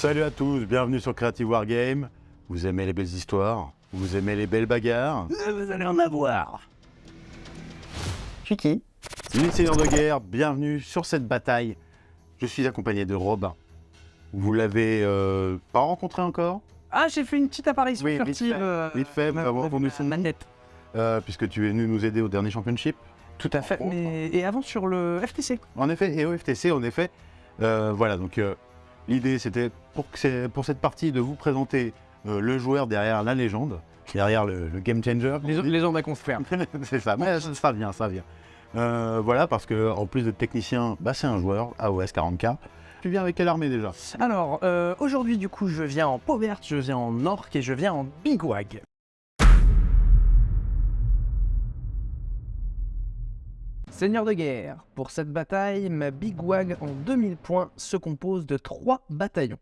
Salut à tous, bienvenue sur Creative Wargame. Vous aimez les belles histoires? Vous aimez les belles bagarres? Vous allez en avoir Je suis qui? Les seigneurs de guerre, bienvenue sur cette bataille. Je suis accompagné de Robin. Vous l'avez euh, pas rencontré encore? Ah, j'ai fait une petite apparition Oui, vite furtive. fait, euh, vite fait, avant qu'on nous. Euh, Puisque tu es venu nous aider au dernier championship. Tout à fait. Mais... Et avant sur le FTC. En effet, et au FTC, en effet. euh, voilà, donc euh, l'idée c'était pour, que c'est- pour cette partie de vous présenter euh, le joueur derrière la légende, derrière le, le game changer. Les, les gens confirment. c'est ça, mais ça, ça vient, ça vient. Euh, voilà, parce que en plus de technicien, bah, c'est un joueur AOS 40K. Tu viens avec quelle armée déjà? Alors, euh, aujourd'hui, du coup, je viens en peau verte, je viens en orc et je viens en bigwag. Seigneur de guerre, pour cette bataille, ma bigwag en 2000 points se compose de 3 bataillons.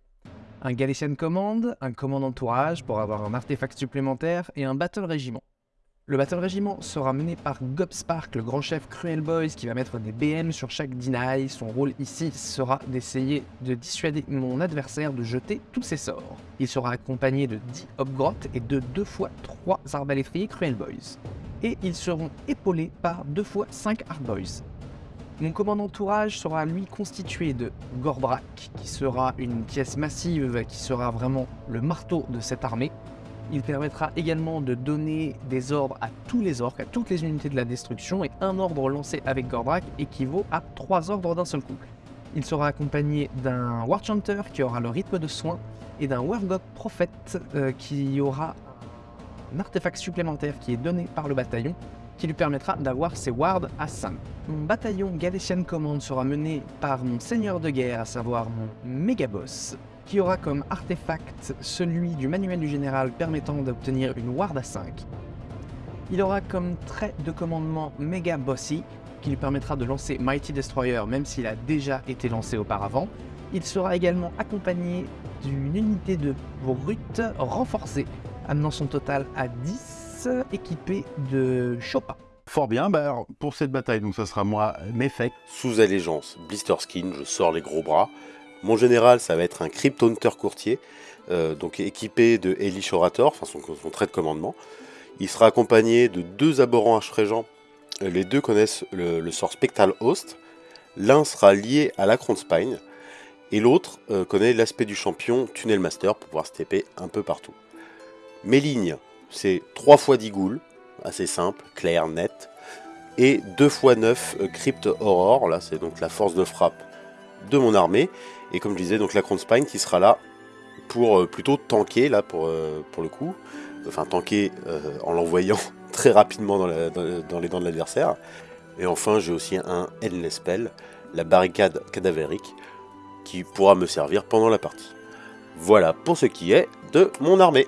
Un Galician Command, un Command Entourage pour avoir un artefact supplémentaire et un Battle Régiment. Le Battle Régiment sera mené par Gobspark, le grand chef Cruel Boys, qui va mettre des BM sur chaque deny. Son rôle ici sera d'essayer de dissuader mon adversaire de jeter tous ses sorts. Il sera accompagné de 10 Hobgrottes et de 2 fois 3 arbalétriers Cruel Boys. Et ils seront épaulés par 2 fois 5 Hard Boys. Mon commandant entourage sera lui constitué de Gorbrak, qui sera une pièce massive qui sera vraiment le marteau de cette armée. Il permettra également de donner des ordres à tous les orques, à toutes les unités de la destruction, et un ordre lancé avec Gorbrak équivaut à 3 ordres d'un seul coup. Il sera accompagné d'un Warchanter qui aura le rythme de soin, et d'un Wargog Prophète euh, qui aura un artefact supplémentaire qui est donné par le bataillon, qui lui permettra d'avoir ses wards à 5. Mon bataillon Galician Command sera mené par mon seigneur de guerre, à savoir mon méga-boss, qui aura comme artefact celui du manuel du général permettant d'obtenir une ward à 5. Il aura comme trait de commandement méga bossy, qui lui permettra de lancer Mighty Destroyer même s'il a déjà été lancé auparavant. Il sera également accompagné d'une unité de brute renforcée, amenant son total à 10, équipé de Chopin. Fort bien, bah, alors, pour cette bataille, donc ça sera moi, Mefek. Sous allégeance, Blister Skin, je sors les gros bras. Mon général, ça va être un Crypt Hunter courtier, euh, donc équipé de Elish Orator, enfin son, son trait de commandement. Il sera accompagné de deux abhorrents. Euh, Les deux connaissent le, le sort Spectral Host. L'un sera lié à l'Acron Spine, et l'autre euh, connaît l'aspect du champion Tunnel Master pour pouvoir se un peu partout. Mes lignes, c'est 3 fois 10 ghouls, assez simple, clair, net, et 2 fois 9 euh, Crypt Horror, là c'est donc la force de frappe de mon armée, et comme je disais, donc la Crown Spine qui sera là pour euh, plutôt tanker, là pour, euh, pour le coup, enfin tanker euh, en l'envoyant très rapidement dans- dans les dents de l'adversaire. Et enfin, j'ai aussi un Endless Spell, la barricade cadavérique, qui pourra me servir pendant la partie. Voilà pour ce qui est de mon armée.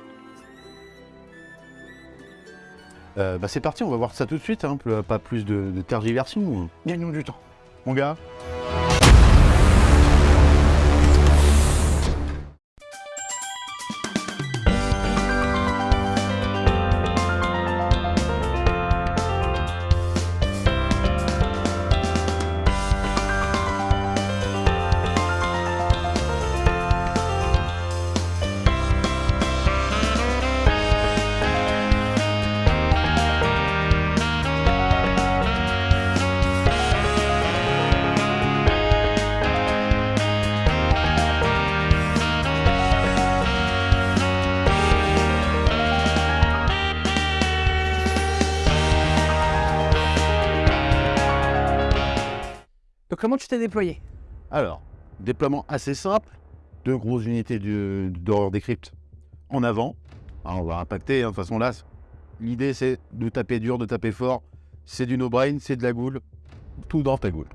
Euh, bah, c'est parti, on va voir ça tout de suite, hein, pas plus de, de tergiversion. Gagnons du temps. Mon gars comment tu t'es déployé? Alors, déploiement assez simple, deux grosses unités d'horreur des cryptes en avant. On va impacter, hein, de toute façon là, l'idée c'est de taper dur, de taper fort. C'est du no-brain, c'est de la goule, tout dans ta goule.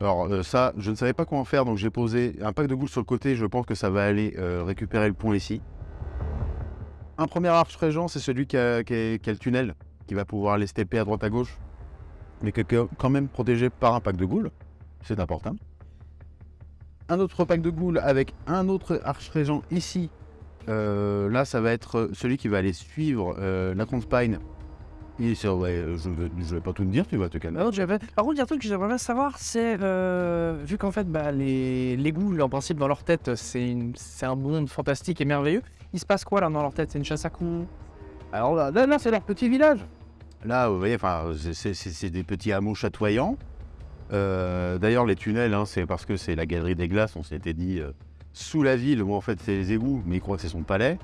Alors euh, ça, je ne savais pas quoi en faire, donc j'ai posé un pack de goule sur le côté, je pense que ça va aller euh, récupérer le point ici. Un premier arche régent, c'est celui qui a, le tunnel, qui va pouvoir aller TP à droite à gauche, mais qui est quand même protégé par un pack de goule, c'est important un autre pack de ghouls avec un autre arch-régent ici. Euh, là, ça va être celui qui va aller suivre euh, la Spine Et c'est- ouais, je vais, je vais pas tout te dire, tu vas te calmer. Par contre, j'avais- Par contre, il y a un truc que j'aimerais bien savoir, c'est euh, vu qu'en fait, bah, les, les goûts, en principe, dans leur tête, c'est une- un monde fantastique et merveilleux. Il se passe quoi là dans leur tête? C'est une chasse à coups? Alors là, là, là, c'est leur petit village. Là, vous voyez, enfin, c'est des petits hameaux chatoyants. Euh, D'ailleurs, les tunnels, hein, c'est parce que c'est la galerie des glaces, on s'était dit euh, sous la ville, où en fait c'est les égouts, mais ils croient que c'est son palais.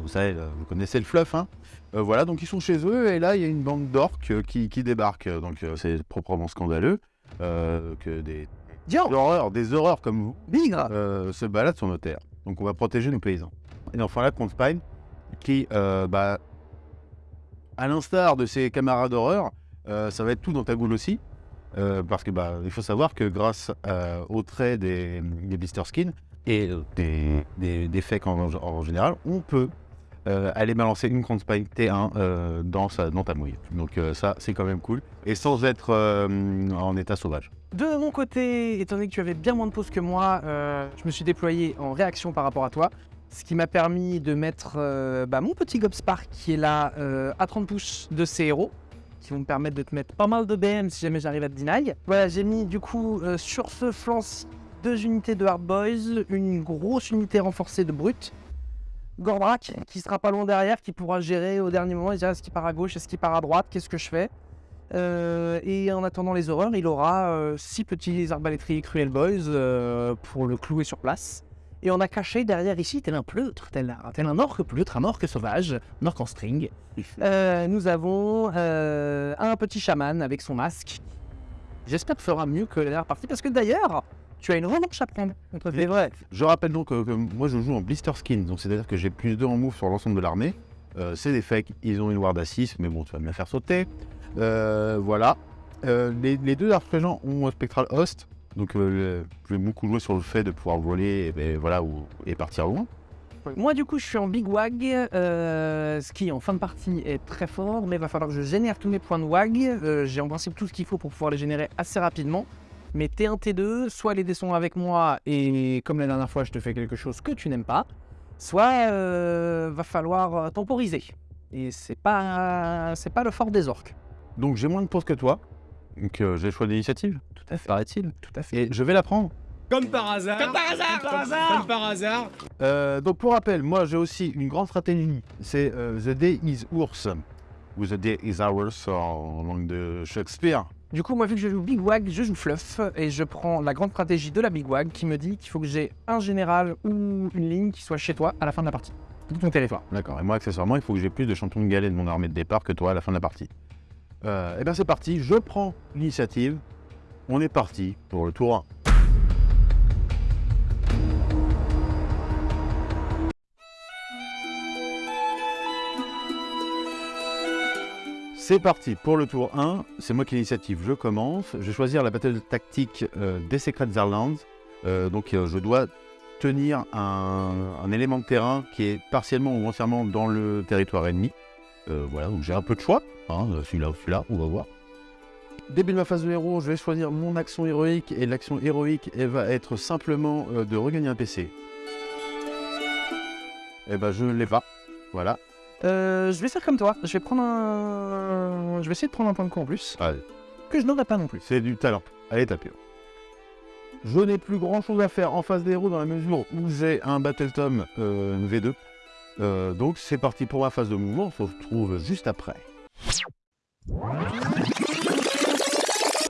Vous savez, vous connaissez le fluff, hein Euh, Voilà, donc ils sont chez eux, et là, il y a une bande d'orques qui, qui débarque. Donc c'est proprement scandaleux que des, horreurs, des horreurs comme vous se baladent sur nos terres. Donc on va protéger nos paysans. Et enfin là, Comte Spine, qui, bah, à l'instar de ses camarades d'horreur, ça va être tout dans ta goule aussi. Euh, parce que bah, il faut savoir que grâce euh, aux traits des, des blister skins et euh, des, des, fakes en, général, on peut euh, aller balancer une Comte Spine T1 euh, dans, sa, dans ta mouille. Donc ça, c'est quand même cool. Et sans être en état sauvage. De mon côté, étant donné que tu avais bien moins de pauses que moi, je me suis déployé en réaction par rapport à toi. Ce qui m'a permis de mettre bah, mon petit Gobspark qui est là à 30 pouces de ces héros, qui vont me permettre de te mettre pas mal de BM si jamais j'arrive à te deny. Voilà, j'ai mis du coup euh, sur ce flanc deux unités de Hard Boys, une grosse unité renforcée de Brut. Gordrak qui sera pas loin derrière, qui pourra gérer au dernier moment, il dira est-ce qu'il part à gauche, est-ce qu'il part à droite, qu'est-ce que je fais? Euh, et en attendant les horreurs, il aura euh, six petits arbalétriers Cruel Boys euh, pour le clouer sur place. Et on a caché derrière ici, tel un pleutre, tel un, tel un orque pleutre, un orque sauvage, un orque en string. Euh, nous avons euh, un petit chaman avec son masque. J'espère que fera mieux que la dernière partie, parce que d'ailleurs, tu as une revanche à prendre. contre C'est vrai. Je rappelle donc que, que moi je joue en blister skin, donc c'est-à-dire que j'ai plus 2 en move sur l'ensemble de l'armée. Euh, c'est des fakes, ils ont une ward à 6, mais bon, tu vas me la faire sauter. Euh, voilà. Euh, les, les deux archégents ont un Spectral Host, donc euh, le- je vais beaucoup jouer sur le fait de pouvoir voler et, ben, voilà, ou- et partir loin. Moi, du coup, je suis en Big Wag, euh, ce qui en fin de partie est très fort, mais il va falloir que je génère tous mes points de Wag. Euh, J'ai en principe tout ce qu'il faut pour pouvoir les générer assez rapidement. Mais T1, T2, soit les dés sont avec moi et comme la dernière fois, je te fais quelque chose que tu n'aimes pas, soit euh, va falloir euh, temporiser. Et c'est pas, c'est pas le fort des orques. Donc j'ai moins de pause que toi, donc euh, j'ai le choix d'initiative, Tout à fait. paraît-il. Tout à fait. Et je vais la prendre. Comme par hasard. Comme par hasard. Comme par hasard. Comme par hasard. Euh, donc pour rappel, moi j'ai aussi une grande stratégie, c'est euh, The Day is Ours, ou The Day is Ours en langue de Shakespeare. Du coup, moi, vu que je joue Big Wag, je joue Fluff et je prends la grande stratégie de la Big Wag qui me dit qu'il faut que j'ai un général ou une ligne qui soit chez toi à la fin de la partie. Tout ton territoire. D'accord, et moi accessoirement, il faut que j'ai plus de champions de galets de mon armée de départ que toi à la fin de la partie. Euh, et bien c'est parti, je prends l'initiative, on est parti pour le tour 1. C'est parti pour le tour 1, c'est moi qui ai l'initiative, je commence. Je vais choisir la battle tactique euh, des Secret Zarlands. Euh, donc euh, je dois tenir un élément de terrain qui est partiellement ou entièrement dans le territoire ennemi. Euh, voilà, donc j'ai un peu de choix. Hein, euh, celui-là ou celui-là, on va voir. Début de ma phase de héros, je vais choisir mon action héroïque. Et l'action héroïque, elle va être simplement euh, de regagner un PC. Et ben je ne l'ai pas. Voilà. Euh, je vais faire comme toi. Je vais prendre un. Je vais essayer de prendre un point de coup en plus. Allez. Que je n'aurai pas non plus. C'est du talent. Allez, tapez. Je n'ai plus grand chose à faire en face des héros dans la mesure où j'ai un Battle Tom euh, V2. Euh, donc c'est parti pour ma phase de mouvement. On se retrouve juste après.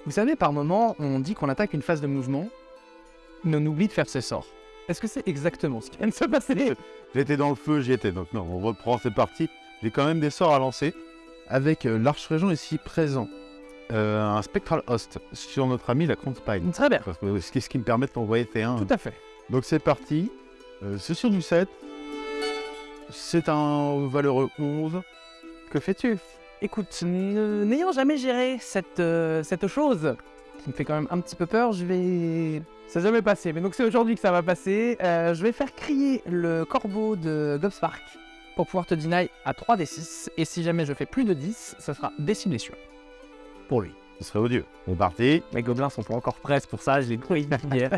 Vous savez, par moment, on dit qu'on attaque une phase de mouvement, mais on oublie de faire ses sorts. Est-ce que c'est exactement ce qui vient de se passer? J'étais dans le feu, j'y étais. Donc non, on reprend, c'est parti. J'ai quand même des sorts à lancer. Avec euh, l'arche-régent ici présent. Euh, un Spectral Host sur notre ami la Crown Spine. Très bien. Ce qui, me permet de t'envoyer T1. Tout à fait. Donc c'est parti. Euh, c'est sur du 7. C'est un valeureux 11. Que fais-tu? Écoute, n'ayant jamais géré cette, euh, cette chose, qui me fait quand même un petit peu peur, je vais... Ça n'a jamais passé, mais donc c'est aujourd'hui que ça va passer. Euh, je vais faire crier le corbeau de Gobspark pour pouvoir te deny à 3 des 6. Et si jamais je fais plus de 10, ça sera des 6 blessures. Pour lui. Ce serait odieux. C'est parti. Mes gobelins sont pas encore prêts, pour ça je les pris hier.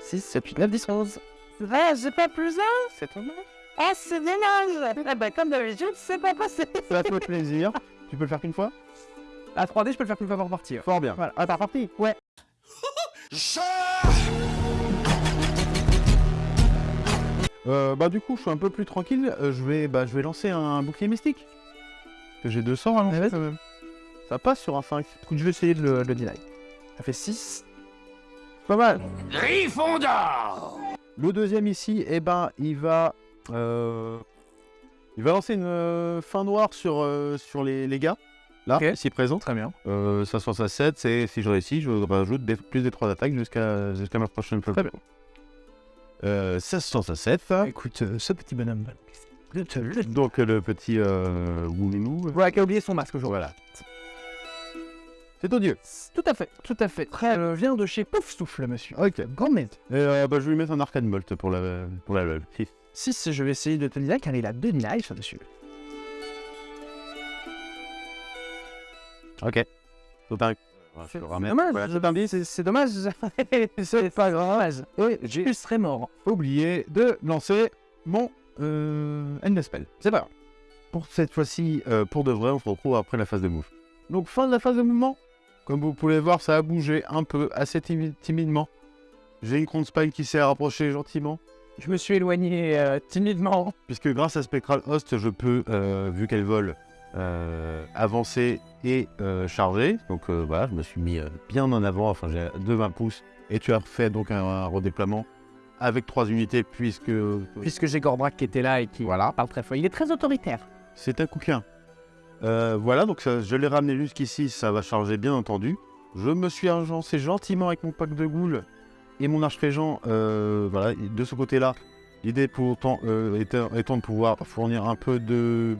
6, 7, 8, 9, 10, 11. Ouais, j'ai pas plus 1 C'est ton Ah, c'est dommage Eh ben, comme d'habitude, c'est pas passé Ça fait plaisir. Tu peux le faire qu'une fois? À 3D, je peux le faire plus fois par partie. Fort bien. Voilà. Ah, par partie Ouais. Euh, bah du coup, je suis un peu plus tranquille. Euh, je vais, bah, je vais lancer un bouclier mystique. Parce que j'ai 200 à lancer quand même. Ça passe sur un 5. Écoute, je vais essayer de le, de le deny. Ça fait 6. Pas mal. Le deuxième ici, eh ben, il va, euh, il va lancer une euh, fin noire sur, euh, sur les, les gars. Là, Ok. ici présent. Très bien. Euh, ça se passe à 7, c'est si je réussis, je rajoute des- plus des 3 attaques jusqu'à jusqu'à ma prochaine fois. Très bien. Euh, ça se passe à 7. Écoute, euh, ce petit bonhomme. Donc le petit euh, Woulinou. Voilà, qui a oublié son masque aujourd'hui. Voilà. C'est odieux. Tout à fait, tout à fait. Très euh, vient de chez Pouf Souffle, monsieur. Ok. Grand merde. Et, euh, bah, je vais lui mettre un arcane bolt pour la pour la LOL. Si. 6, je vais essayer de te deny car il a 2 deny dessus. Ok. Faut pas- C'est dommage, Voilà, c'est dommage. c'est pas grave. Et Je serais mort. oublié de lancer mon euh, End Spell. C'est pas grave. Pour cette fois-ci, euh, pour de vrai, on se retrouve après la phase de move. Donc fin de la phase de mouvement. Comme vous pouvez voir, ça a bougé un peu, assez timi- timidement. J'ai une Crown Spine qui s'est rapprochée gentiment. Je me suis éloigné euh, timidement. Puisque grâce à Spectral Host, je peux, euh, vu qu'elle vole, euh, avancer et charger. Donc voilà, je me suis mis bien en avant, enfin j'ai de 20 pouces. Et tu as fait donc un, un redéploiement avec trois unités puisque Puisque j'ai Gordrak qui était là et qui Voilà. parle très fort. Il est très autoritaire. c'est un coquin. Euh, voilà, donc je l'ai ramené jusqu'ici, ça va charger bien entendu. Je me suis agencé gentiment avec mon pack de goules et mon arche régent, euh, voilà, de ce côté-là. L'idée pourtant euh, étant, de pouvoir fournir un peu de,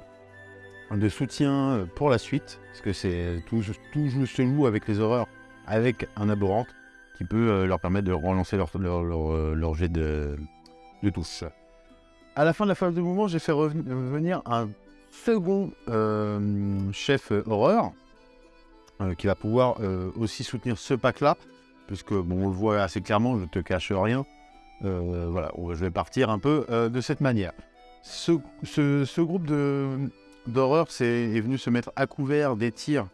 soutien euh, pour la suite, parce que c'est tout, tout joue- se joue avec les horreurs, avec un abhorrante qui peut euh, leur permettre de relancer leur, jet de, de touche. À la fin de la phase de mouvement, j'ai fait reven- revenir un second euh, chef horreur euh, qui va pouvoir euh, aussi soutenir ce pack-là, puisque bon, on le voit assez clairement, je te cache rien. Voilà, je vais partir un peu de cette manière. Ce, ce- groupe d'horreur c'est- est venu se mettre à couvert des tirs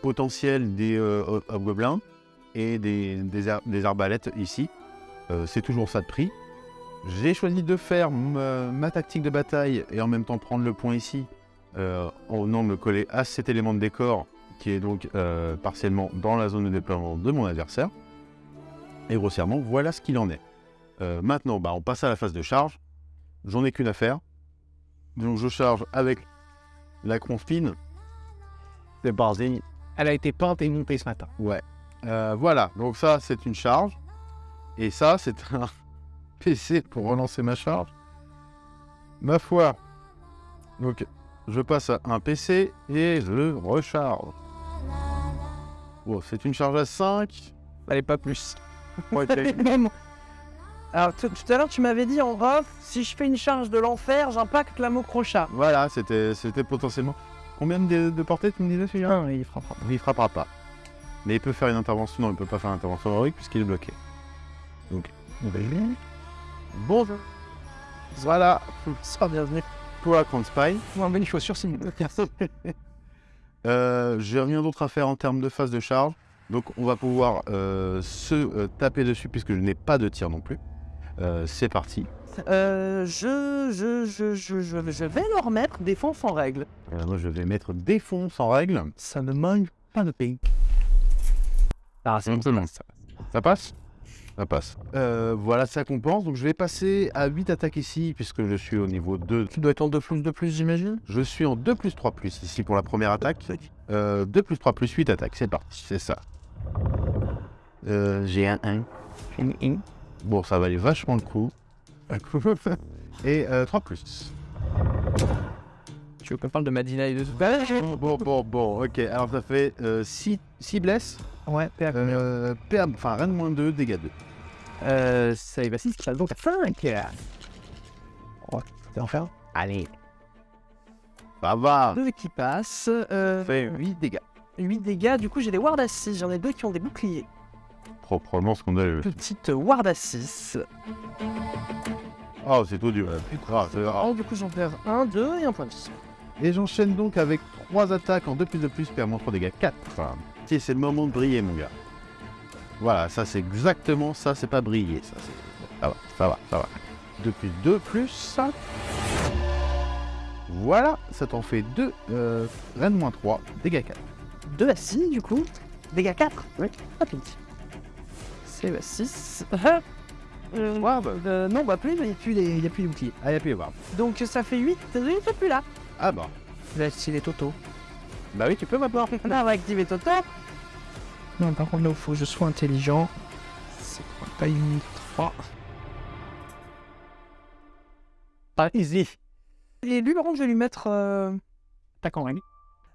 potentiels des ho- hobgoblins et des, des, ar- des arbalètes ici. C'est toujours ça de prix. J'ai choisi de faire ma, ma tactique de bataille et en même temps prendre le point ici euh, en venant me coller à cet élément de décor qui est donc euh, partiellement dans la zone de déploiement de mon adversaire. Et grossièrement, voilà ce qu'il en est. Euh, maintenant, bah, on passe à la phase de charge. J'en ai qu'une à faire. Donc je charge avec la confine. C'est parti. Elle a été peinte et montée ce matin. Ouais. Euh, voilà, donc ça c'est une charge. Et ça c'est un PC pour relancer ma charge. Ma foi. Donc je passe à un PC et je recharge. Bon, c'est une charge à 5. Fallait pas plus. Ok. Alors, tout à l'heure, tu m'avais dit en off, si je fais une charge de l'enfer, j'impacte la crochat. voilà, c'était c'était potentiellement. Combien de, de portée tu me disais celui-là Ah, il frappera. Il frappera pas. Mais il peut faire une intervention. Non, il peut pas faire une intervention héroïque puisqu'il est bloqué. Donc, bonjour. Voilà Sois bienvenu. pour la Crown Spine. Moi, une chaussure, c'est une Euh, J'ai rien d'autre à faire en termes de phase de charge. Donc on va pouvoir euh, se euh, taper dessus puisque je n'ai pas de tir non plus. Euh, C'est parti. Euh, je, je, je, je, je, vais leur mettre défense en règle. Euh, moi je vais mettre défonce en règle. Ça ne manque pas de ping. Ah, c'est Simplement. Ça passe? Ça passe. Euh, voilà, ça compense. Donc je vais passer à 8 attaques ici puisque je suis au niveau 2. Tu dois être en 2 plus de plus, j'imagine? Je suis en 2 plus 3 plus ici pour la première attaque. Euh, 2 plus 3 plus 8 attaques. C'est parti, c'est ça. Euh, J'ai un 1. Bon, ça valait vachement le coup. Et euh, 3 plus. Tu veux qu'on parle de Madina et de Bon, bon, bon, bon, ok. Alors ça fait 6 blesses. Ouais, PA. Euh, PA, enfin, rien de moins 2, dégâts 2. Euh, ça y va 6 qui passe donc à 5. Oh, c'est enfer. Allez. Ça va. 2 qui passent. Euh, Ça fait 8 dégâts. 8 dégâts. Du coup, j'ai des wards à 6. J'en ai deux qui ont des boucliers. Proprement scandaleux. Petite ward à 6. Oh, c'est tout dur. Ah, c'est- ah. Oh, du coup, j'en perds un, deux et un point de vie. Et j'enchaîne donc avec 3 attaques en 2 plus de plus, perds 3 dégâts 4. C'est le moment de briller, mon gars. Voilà, ça c'est exactement ça, c'est pas briller. Ça, c'est- ça va, ça va, ça va. 2 plus 2 plus. Voilà, ça t'en fait 2. Euh, Rennes moins 3, dégâts 4. 2 à 6, du coup. Dégâts 4 Oui. Ah. C'est 6. Euh, Ouais, bah, euh, non, bah plus, il n'y a plus les, il y a plus les boucliers. ah, a plus à. Donc ça fait 8, il fait plus là. Ah bah. Je vais activer Toto. Bah oui, tu peux. Là, on va activer Toto. Non, par contre, là, il faut que je sois intelligent. C'est quoi Pas une 3. Pas easy. Et lui, par contre, je vais lui mettre. Euh... Attaque en règle.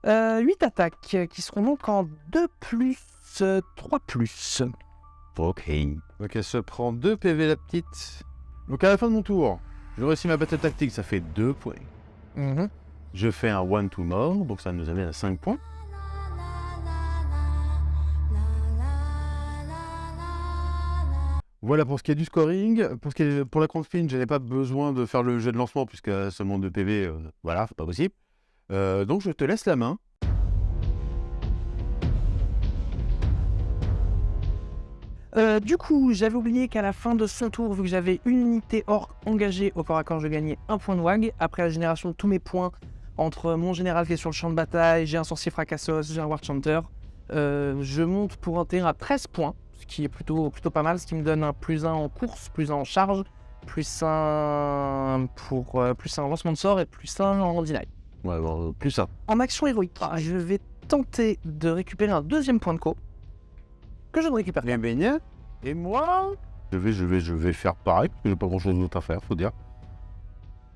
Euh, 8 attaques euh, qui seront donc en 2 plus euh, 3 plus. Ok. Donc elle se prend 2 PV la petite. Donc à la fin de mon tour, je réussis ma battle tactique, ça fait 2 points. Mhm. Je fais un one to mort, donc ça nous amène à 5 points. Voilà pour ce qui est du scoring. Pour, ce qui est, pour la je n'avais pas besoin de faire le jeu de lancement puisque seulement 2 PV, voilà, c'est pas possible. Euh, donc je te laisse la main. Euh, du coup, j'avais oublié qu'à la fin de son tour, vu que j'avais une unité orc engagée au corps à corps, je gagnais un point de WAG. Après la génération de tous mes points, entre mon général qui est sur le champ de bataille, j'ai un sorcier fracassos, j'ai un war chanter, euh, je monte pour un terrain à 13 points, ce qui est plutôt, plutôt pas mal, ce qui me donne un plus 1 en course, plus 1 en charge, plus 1 pour euh, plus 1 en lancement de sort et plus 1 en deny. Ouais, bon, plus ça. En action héroïque, je vais tenter de récupérer un deuxième point de co que je ne récupère pas. Bien baigné. Et moi? Je vais, je vais, je vais faire pareil, parce que j'ai pas grand chose d'autre à faire, faut dire.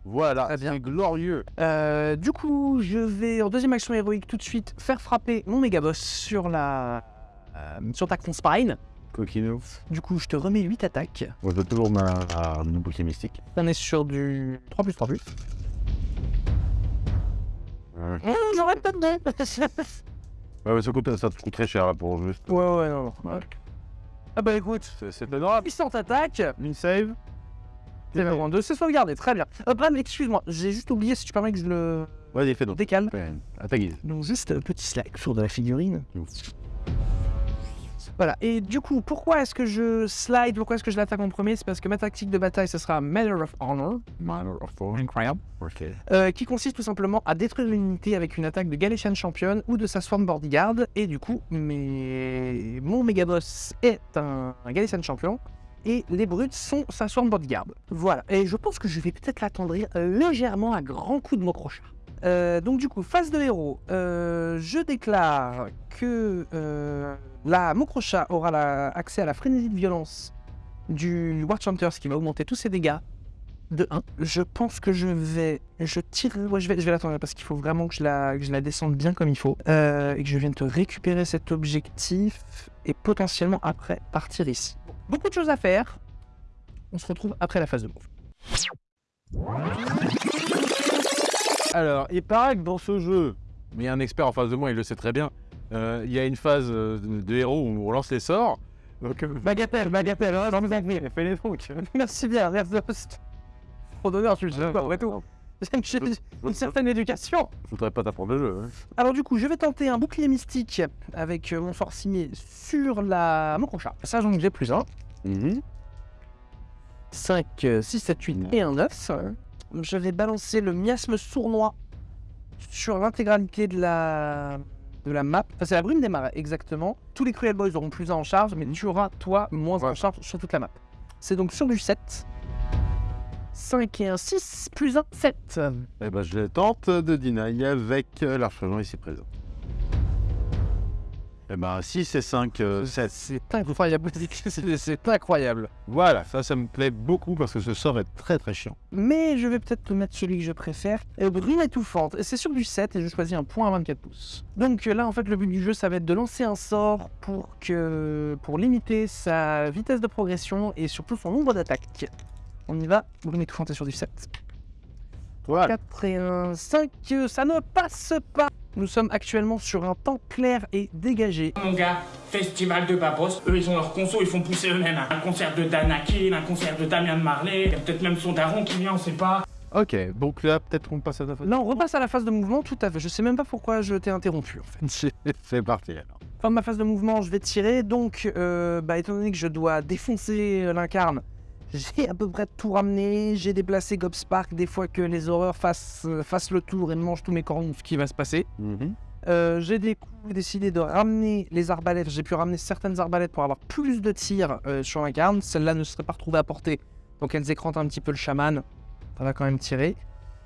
Voilà, Très bien. glorieux. Euh, du coup, je vais en deuxième action héroïque tout de suite faire frapper mon méga boss sur la euh, sur ta spine. Coquino. Du coup, je te remets 8 attaques. Moi, je toujours ma, bouclier mystique. On est sur du 3 plus 3 plus. Ouais, Mmh, J'aurais peut-être deux. ouais, mais ça, coûte, ça te coûte très cher là pour juste. ouais, ouais, non, non. Ouais. Ah bah écoute, C'est- honorable. puissante attaque. Une save. C'est vraiment deux, c'est sauvegardé, très bien. Hop, mais excuse-moi, j'ai juste oublié si tu permets que je le Vas-y, fais donc. décale. À ta guise. Donc juste un petit slide sur de la figurine. Voilà, et du coup, pourquoi est-ce que je slide Pourquoi est-ce que je l'attaque en premier? C'est parce que ma tactique de bataille, ce sera Matter of Honor. Matter of Honor. Incroyable. Ok. Euh, qui consiste tout simplement à détruire une unité avec une attaque de Galician Champion ou de sa Sworn Bodyguard. Et du coup, mes... mon méga boss est un, un Galician Champion. Et les brutes sont sa Sworn Bodyguard. Voilà. Et je pense que je vais peut-être l'attendrir euh, légèrement à grands coups de mon. Euh, donc du coup, phase de héros, euh, je déclare que la Mokrocha aura accès à la frénésie de violence du War Chanter, ce qui va augmenter tous ses dégâts de 1. Je pense que je vais... Je tire... Je vais, je vais l'attendre parce qu'il faut vraiment que je la, que je la descende bien comme il faut. Et que je vienne te récupérer cet objectif et potentiellement après partir ici. Beaucoup de choses à faire. On se retrouve après la phase de move. Alors, il paraît que dans ce jeu, mais il y a un expert en face de moi, il le sait très bien. euh, il y a une phase euh, de, de héros où on lance les sorts. Donc, euh, Bagatelle, bagatelle, hein, j'en ai compris. fais les donc. Merci bien, merci. Trop d'honneur, tu le sais pas, après tout. J'ai une certaine éducation. Je voudrais pas t'apprendre le jeu. hein. Alors du coup, je vais tenter un bouclier mystique avec euh, mon forcimier sur la Mokrocha. Ça, donc j'ai plus 1. 5, 6, 7, 8 et un 9. Je vais balancer le miasme sournois sur l'intégralité de la, de la map. Enfin, c'est la brume des marais, exactement. Tous les Cruel Boys auront plus 1 en charge, mais tu auras, toi, moins 1 en Ouais. charge sur toute la map. C'est donc sur du 7. 5 et un 6, plus 1, 7. Eh ben, je tente de deny avec euh, l'archangent ici présent. Eh ben, 6 et 5, 7. C'est incroyable. C'est incroyable. Voilà, ça, ça me plaît beaucoup parce que ce sort est très très chiant. Mais je vais peut-être te mettre celui que je préfère. Euh, Brume étouffante. C'est sur du 7 et je choisis un point à 24 pouces. Donc euh, là, en fait, le but du jeu, ça va être de lancer un sort pour, que... pour limiter sa vitesse de progression et surtout son nombre d'attaques. On y va. Brume étouffante est sur du 7. Voilà. 4 et 1, 5. Ça ne passe pas. Nous sommes actuellement sur un temps clair et dégagé. Mon gars, festival de Babos, eux ils ont leur conso, ils font pousser eux-mêmes. hein. Un concert de Danakil, un concert de Damien de Marley, il y a peut-être même son daron qui vient, on sait pas. Ok, donc là, peut-être qu'on passe à ta phase. Là, on repasse à la phase de mouvement, tout à fait. Je sais même pas pourquoi je t'ai interrompu, en fait. C'est- C'est parti alors. Fin de ma phase de mouvement, je vais tirer. Donc, euh, bah, étant donné que je dois défoncer euh, l'incarne, j'ai à peu près tout ramené. J'ai déplacé Gobspark des fois que les horreurs fassent, euh, fassent le tour et mangent tous mes corons, ce qui va se passer. Mhm. Euh, j'ai décidé de ramener les arbalètes. J'ai pu ramener certaines arbalètes pour avoir plus de tirs euh, sur l'incarne. Celles-là ne seraient pas retrouvées à portée. Donc elles écrantent un petit peu le chaman. Ça va quand même tirer.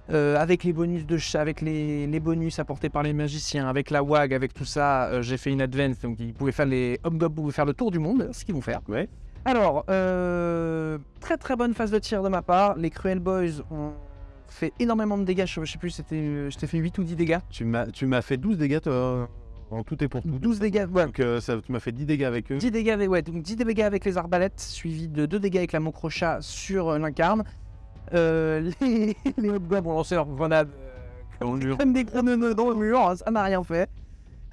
Euh, avec les bonus de ch- avec les, les bonus apportés par les magiciens, avec la WAG, avec tout ça, j'ai fait une advance, donc ils pouvaient faire les pouvaient faire le tour du monde, ce qu'ils vont faire. Ouais. Alors, euh, très très bonne phase de tir de ma part. Les Cruel Boys ont fait énormément de dégâts. Je je sais plus, c'était, euh, je t'ai fait 8 ou 10 dégâts. Tu m'as tu m'as fait 12 dégâts toi, en tout et pour tout. 12 dégâts, ouais, Donc euh, ça, tu m'as fait 10 dégâts avec eux. 10 dégâts avec, ouais, donc 10 dégâts avec les arbalètes, suivi de 2 dégâts avec la Mocrochat sur euh, l'incarne. Euh, les, les Hobgoblins ont lancé leur grenade. Dans le mur. Même des grenades dans le mur, hein, ça n'a rien fait.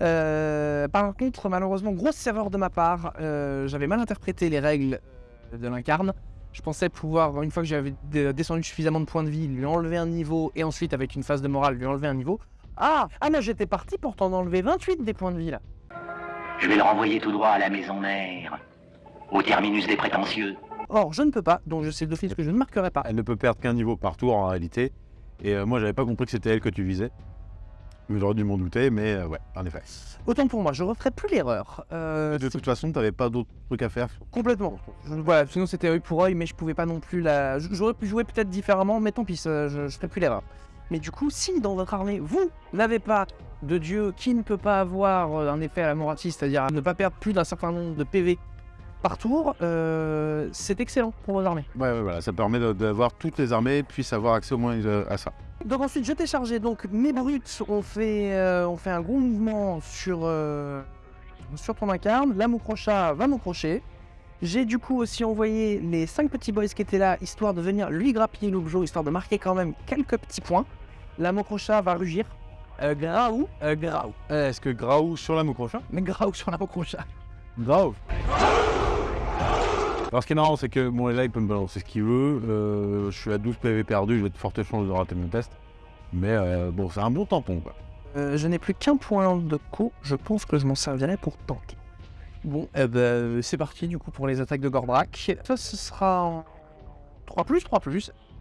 Euh, par contre, malheureusement, grosse erreur de ma part. euh, J'avais mal interprété les règles de l'incarne. Je pensais pouvoir, une fois que j'avais descendu suffisamment de points de vie, lui enlever un niveau et ensuite, avec une phase de morale, lui enlever un niveau. Ah, ah mais j'étais parti pour t'en enlever 28 des points de vie là. Je vais le renvoyer tout droit à la maison mère, au terminus des prétentieux. Or, je ne peux pas, donc je sais d'office que je ne marquerai pas. Elle ne peut perdre qu'un niveau par tour en réalité. Et euh, moi, j'avais pas compris que c'était elle que tu visais. J'aurais dû m'en douter, mais euh, ouais, en effet. Autant pour moi, je referai plus l'erreur. Euh, De toute façon, t'avais pas d'autres trucs à faire. Complètement. Je- voilà, sinon c'était œil pour œil, mais je pouvais pas non plus la. J'aurais pu jouer peut-être différemment, mais tant pis, ça, je, je ferai plus l'erreur. Mais du coup, si dans votre armée, vous n'avez pas de dieu qui ne peut pas avoir euh, un effet à la Moratis, c'est-à-dire ne pas perdre plus d'un certain nombre de PV par tour, euh, c'est excellent pour vos armées. Ouais, ouais, voilà, ça permet d'avoir toutes les armées puissent avoir accès au moins euh, à ça. Donc ensuite, je t'ai chargé. Donc mes brutes ont fait, euh, ont fait un gros mouvement sur, euh, sur ton incarne. La Moucrocha va m'encrocher. J'ai du coup aussi envoyé les 5 petits boys qui étaient là, histoire de venir lui grappiller l'objet, histoire de marquer quand même quelques petits points. La Moucrocha va rugir. Euh, graou, euh, graou. Est-ce que Graou sur la Moucrocha? Mais graou sur la Moucrocha. Grave. Alors ce qui est marrant, c'est que bon, là, il peut me balancer ce qu'il veut. Euh, je suis à 12 PV perdu, j'ai de fortes chances de rater mon test. Mais euh, bon, c'est un bon tampon, quoi. Euh, je n'ai plus qu'un point de co, je pense que je m'en servirai pour tanker. Bon, eh ben, c'est parti du coup pour les attaques de Gordrak. Ça, ce sera en 3 3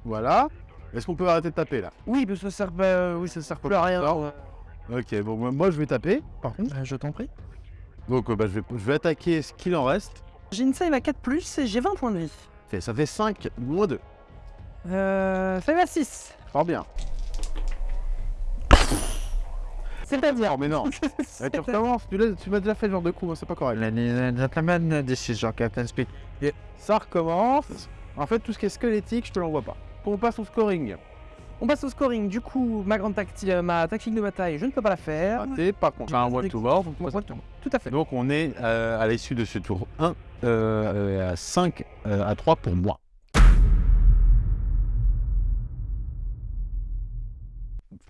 Voilà. Est-ce qu'on peut arrêter de taper, là? Oui, mais ça sert, bah, oui, ça sert plus à rien. Ok, bon, moi- je vais taper, par contre. Bah, je t'en prie. Donc, bah, je, vais, je vais attaquer ce qu'il en reste. J'ai une save à 4 et j'ai 20 points de vie. Fait- Ça fait 5 moins 2. Euh, save à 6. Fort bien. C'est-à-dire. Oh, mais non Eh, Tu recommences, tu, m'as déjà fait ce genre de coup, hein, c'est pas correct. gentlemen, this is your Captain Speed. Ça recommence. En fait, tout ce qui est squelettique, je te l'envoie pas. On passe au scoring. On passe au scoring. Du coup, ma grande tactique, euh, ma tactique de bataille, je ne peux pas la faire. Raté, par contre, j'ai un one to war. Tout à fait. Donc on est euh, à l'issue de ce tour 1 euh, à 5 euh, à 3 pour moi.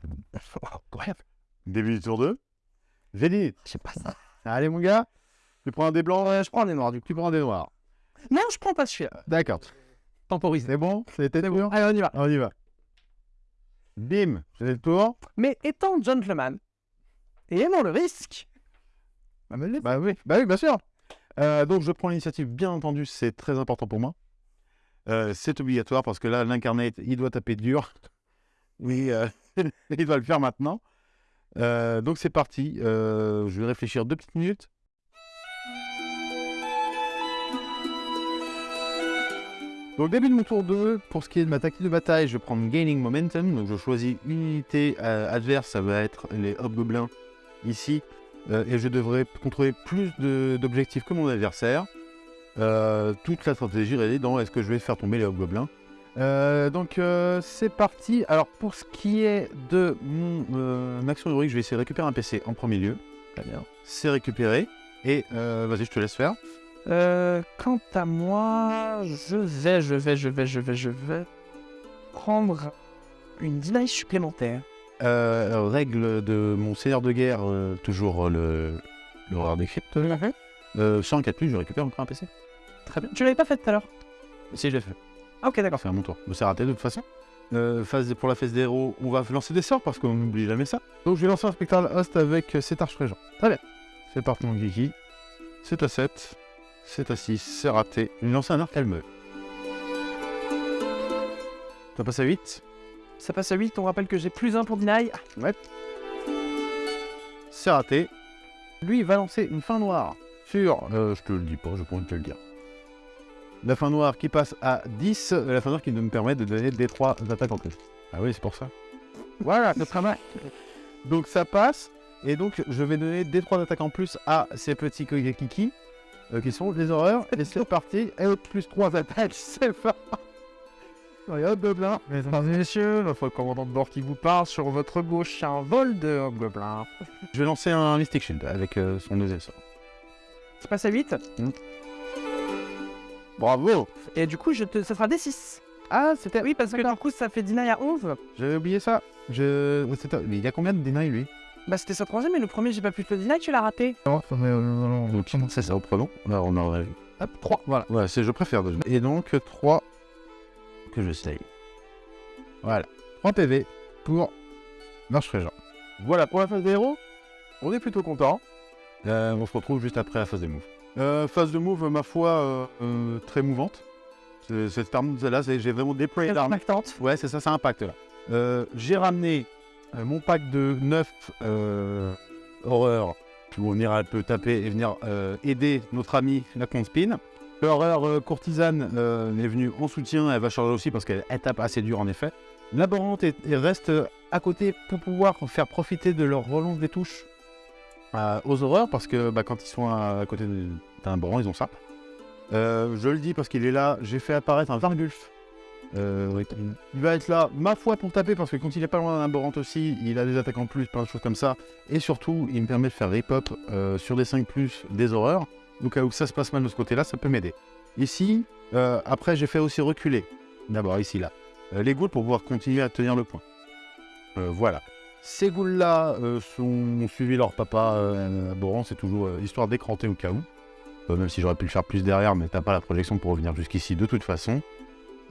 Incroyable. Début du tour 2. J'ai dit, Je sais pas ça. allez mon gars, tu prends un des blancs, Euh, je prends un des noirs du coup. tu prends un des noirs. Non, je prends pas celui-là. D'accord. Temporisé. C'est bon? C'était sûr Allez, on y va. On y va. Bim, c'est le tour. Mais étant gentleman et aimant le risque, Bah oui, bah oui, bien sûr. Euh, donc je prends l'initiative, bien entendu, c'est très important pour moi. Euh, c'est obligatoire parce que là, l'incarnate, il doit taper dur. Oui, euh, il doit le faire maintenant. Donc c'est parti. Je vais réfléchir deux petites minutes. Donc début de mon tour 2, pour ce qui est de ma tactique de bataille, je vais prendre Gaining Momentum. Donc je choisis une unité adverse, ça va être les Hobgoblins ici. Euh, et je devrais contrôler plus d'objectifs que mon adversaire. Euh, toute la stratégie réside dans est-ce que je vais faire tomber les hobgoblins. Euh, donc euh, c'est parti. Alors pour ce qui est de mon action héroïque, je vais essayer de récupérer un PC en premier lieu. Très bien. C'est récupéré. Et vas-y, je te laisse faire. Quant à moi, je vais, je vais, je vais, je vais, je vais prendre une deny supplémentaire. Euh, règle de mon seigneur de guerre, euh, toujours le l'horreur des cryptes. Euh, un 4 plus, je récupère encore un PC. Très bien. Tu l'avais pas fait tout à l'heure Si, je l'ai fait. Ah, ok, d'accord. C'est à mon tour. Mais c'est raté de toute façon. Euh, phase pour la phase des héros, on va lancer des sorts parce qu'on n'oublie jamais ça. Donc je vais lancer un spectral host avec euh, cet arche régent. Très bien. C'est parti mon kiki. C'est à 7. C'est à 6. C'est raté. Je vais lancer un arc calmeux. Ça passe à 8. Ça passe à 8, on rappelle que j'ai plus 1 pour deny. Ouais. C'est raté. Lui, il va lancer une fin noire sur. euh, je te le dis pas, je pourrais te le dire. La fin noire qui passe à 10. euh, La fin noire qui me permet de donner des 3 attaques en plus. Ah oui, c'est pour ça. Voilà, c'est très mal. Donc ça passe. Et donc, je vais donner des 3 attaques en plus à ces petits kiki euh, qui sont les horreurs. Et c'est parti. Et plus 3 attaques, c'est pas. Et hop, gobelin. Mesdames et messieurs, notre commandant de bord qui vous parle sur votre gauche, un vol de hobgoblin. Je vais lancer un Mystic Shield avec euh, son deuxième sort. Ça passe à 8. Bravo Et du coup, je te... ça sera des 6. Ah, c'était. Oui, parce que du coup, ça fait deny à 11. J'avais oublié ça. Je... Mais il y a combien de deny lui? Bah, c'était sa troisième, mais le premier, j'ai pas pu te le deny, tu l'as raté. Donc c'est ça, reprenons. Là, on a... Hop, 3, voilà. Ouais, c'est je préfère. déjà. Et donc 3 que je save. Voilà. 3 PV pour Marche Régent. Voilà, pour la phase des héros, on est plutôt content. Euh, on se retrouve juste après la phase des moves. Euh, phase de move, ma foi, euh, euh, très mouvante. C'est- Cette arme, c'est- j'ai vraiment déployé l'arme. impactante. Ouais, c'est ça, ça impacte là. Euh, j'ai ramené euh, mon pack de 9 euh, horreurs où on ira peut taper et venir euh, aider notre ami la Spin. L'horreur euh, courtisane euh, est venue en soutien, elle va charger aussi parce qu'elle elle tape assez dur en effet. Laborante reste à côté pour pouvoir faire profiter de leur relance des touches euh, aux horreurs parce que bah, quand ils sont à, côté d'un laborant, ils ont ça. Je le dis parce qu'il est là, j'ai fait apparaître un Vargulf. Il va être là, ma foi, pour taper, parce que quand il est pas loin d'un laborante aussi, il a des attaques en plus, plein de choses comme ça. Et surtout, il me permet de faire rip-up sur des 5 plus des horreurs. Donc, cas où ça se passe mal de ce côté-là, ça peut m'aider. Ici, euh, après, j'ai fait aussi reculer. D'abord, ici, là. euh, les ghouls pour pouvoir continuer à tenir le point. Euh, voilà. Ces sont, ont suivi leur papa laborant, c'est toujours histoire d'écranter au cas où. Même si j'aurais pu le faire plus derrière, mais t'as pas la projection pour revenir jusqu'ici de toute façon.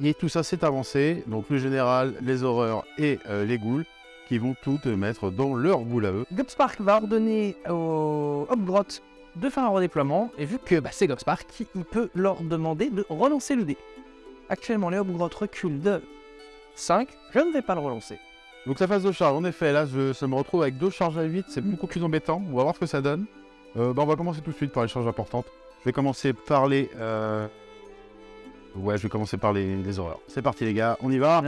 Et tout ça s'est avancé, donc le général, les horreurs et les ghouls, qui vont tout te mettre dans leur boule à eux. Gobspark va ordonner au Hobgrot de faire un redéploiement, et vu que bah, c'est Gobspark, il peut leur demander de relancer le dé. Actuellement, les Hobgrot reculent de 5, je ne vais pas le relancer. Donc la phase de charge, en effet, là, je, ça me retrouve avec deux charges à 8, c'est beaucoup plus embêtant. On va voir ce que ça donne. Euh, bah, on va commencer tout de suite par les charges importantes. Je vais commencer par les... euh, Ouais, je vais commencer par les, les horreurs. C'est parti les gars, on y va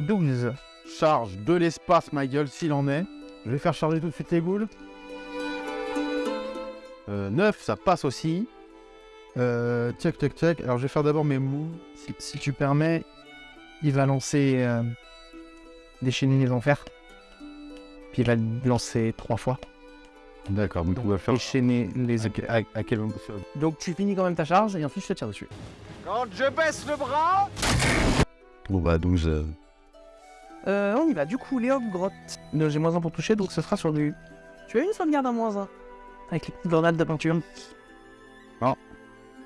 12. Charge de l'espace, ma gueule, s'il en est. Je vais faire charger tout de suite les ghouls. Euh, 9, ça passe aussi. Euh, tchac, tchac, tchac. Alors, je vais faire d'abord mes moves. Si, si tu permets, il va lancer euh, déchaîner les enfers. Puis il va le lancer trois fois. D'accord, donc on va faire... Déchaîner les À, à- à quel moment Donc tu finis quand même ta charge et ensuite je te tire dessus. Quand je baisse le bras Bon bah 12. Euh, on y va. Du coup, les Hobgrot. Euh, J'ai moins 1 pour toucher, donc ce sera sur du. Tu as une sauvegarde à moins 1. Avec les petites grenades de peinture.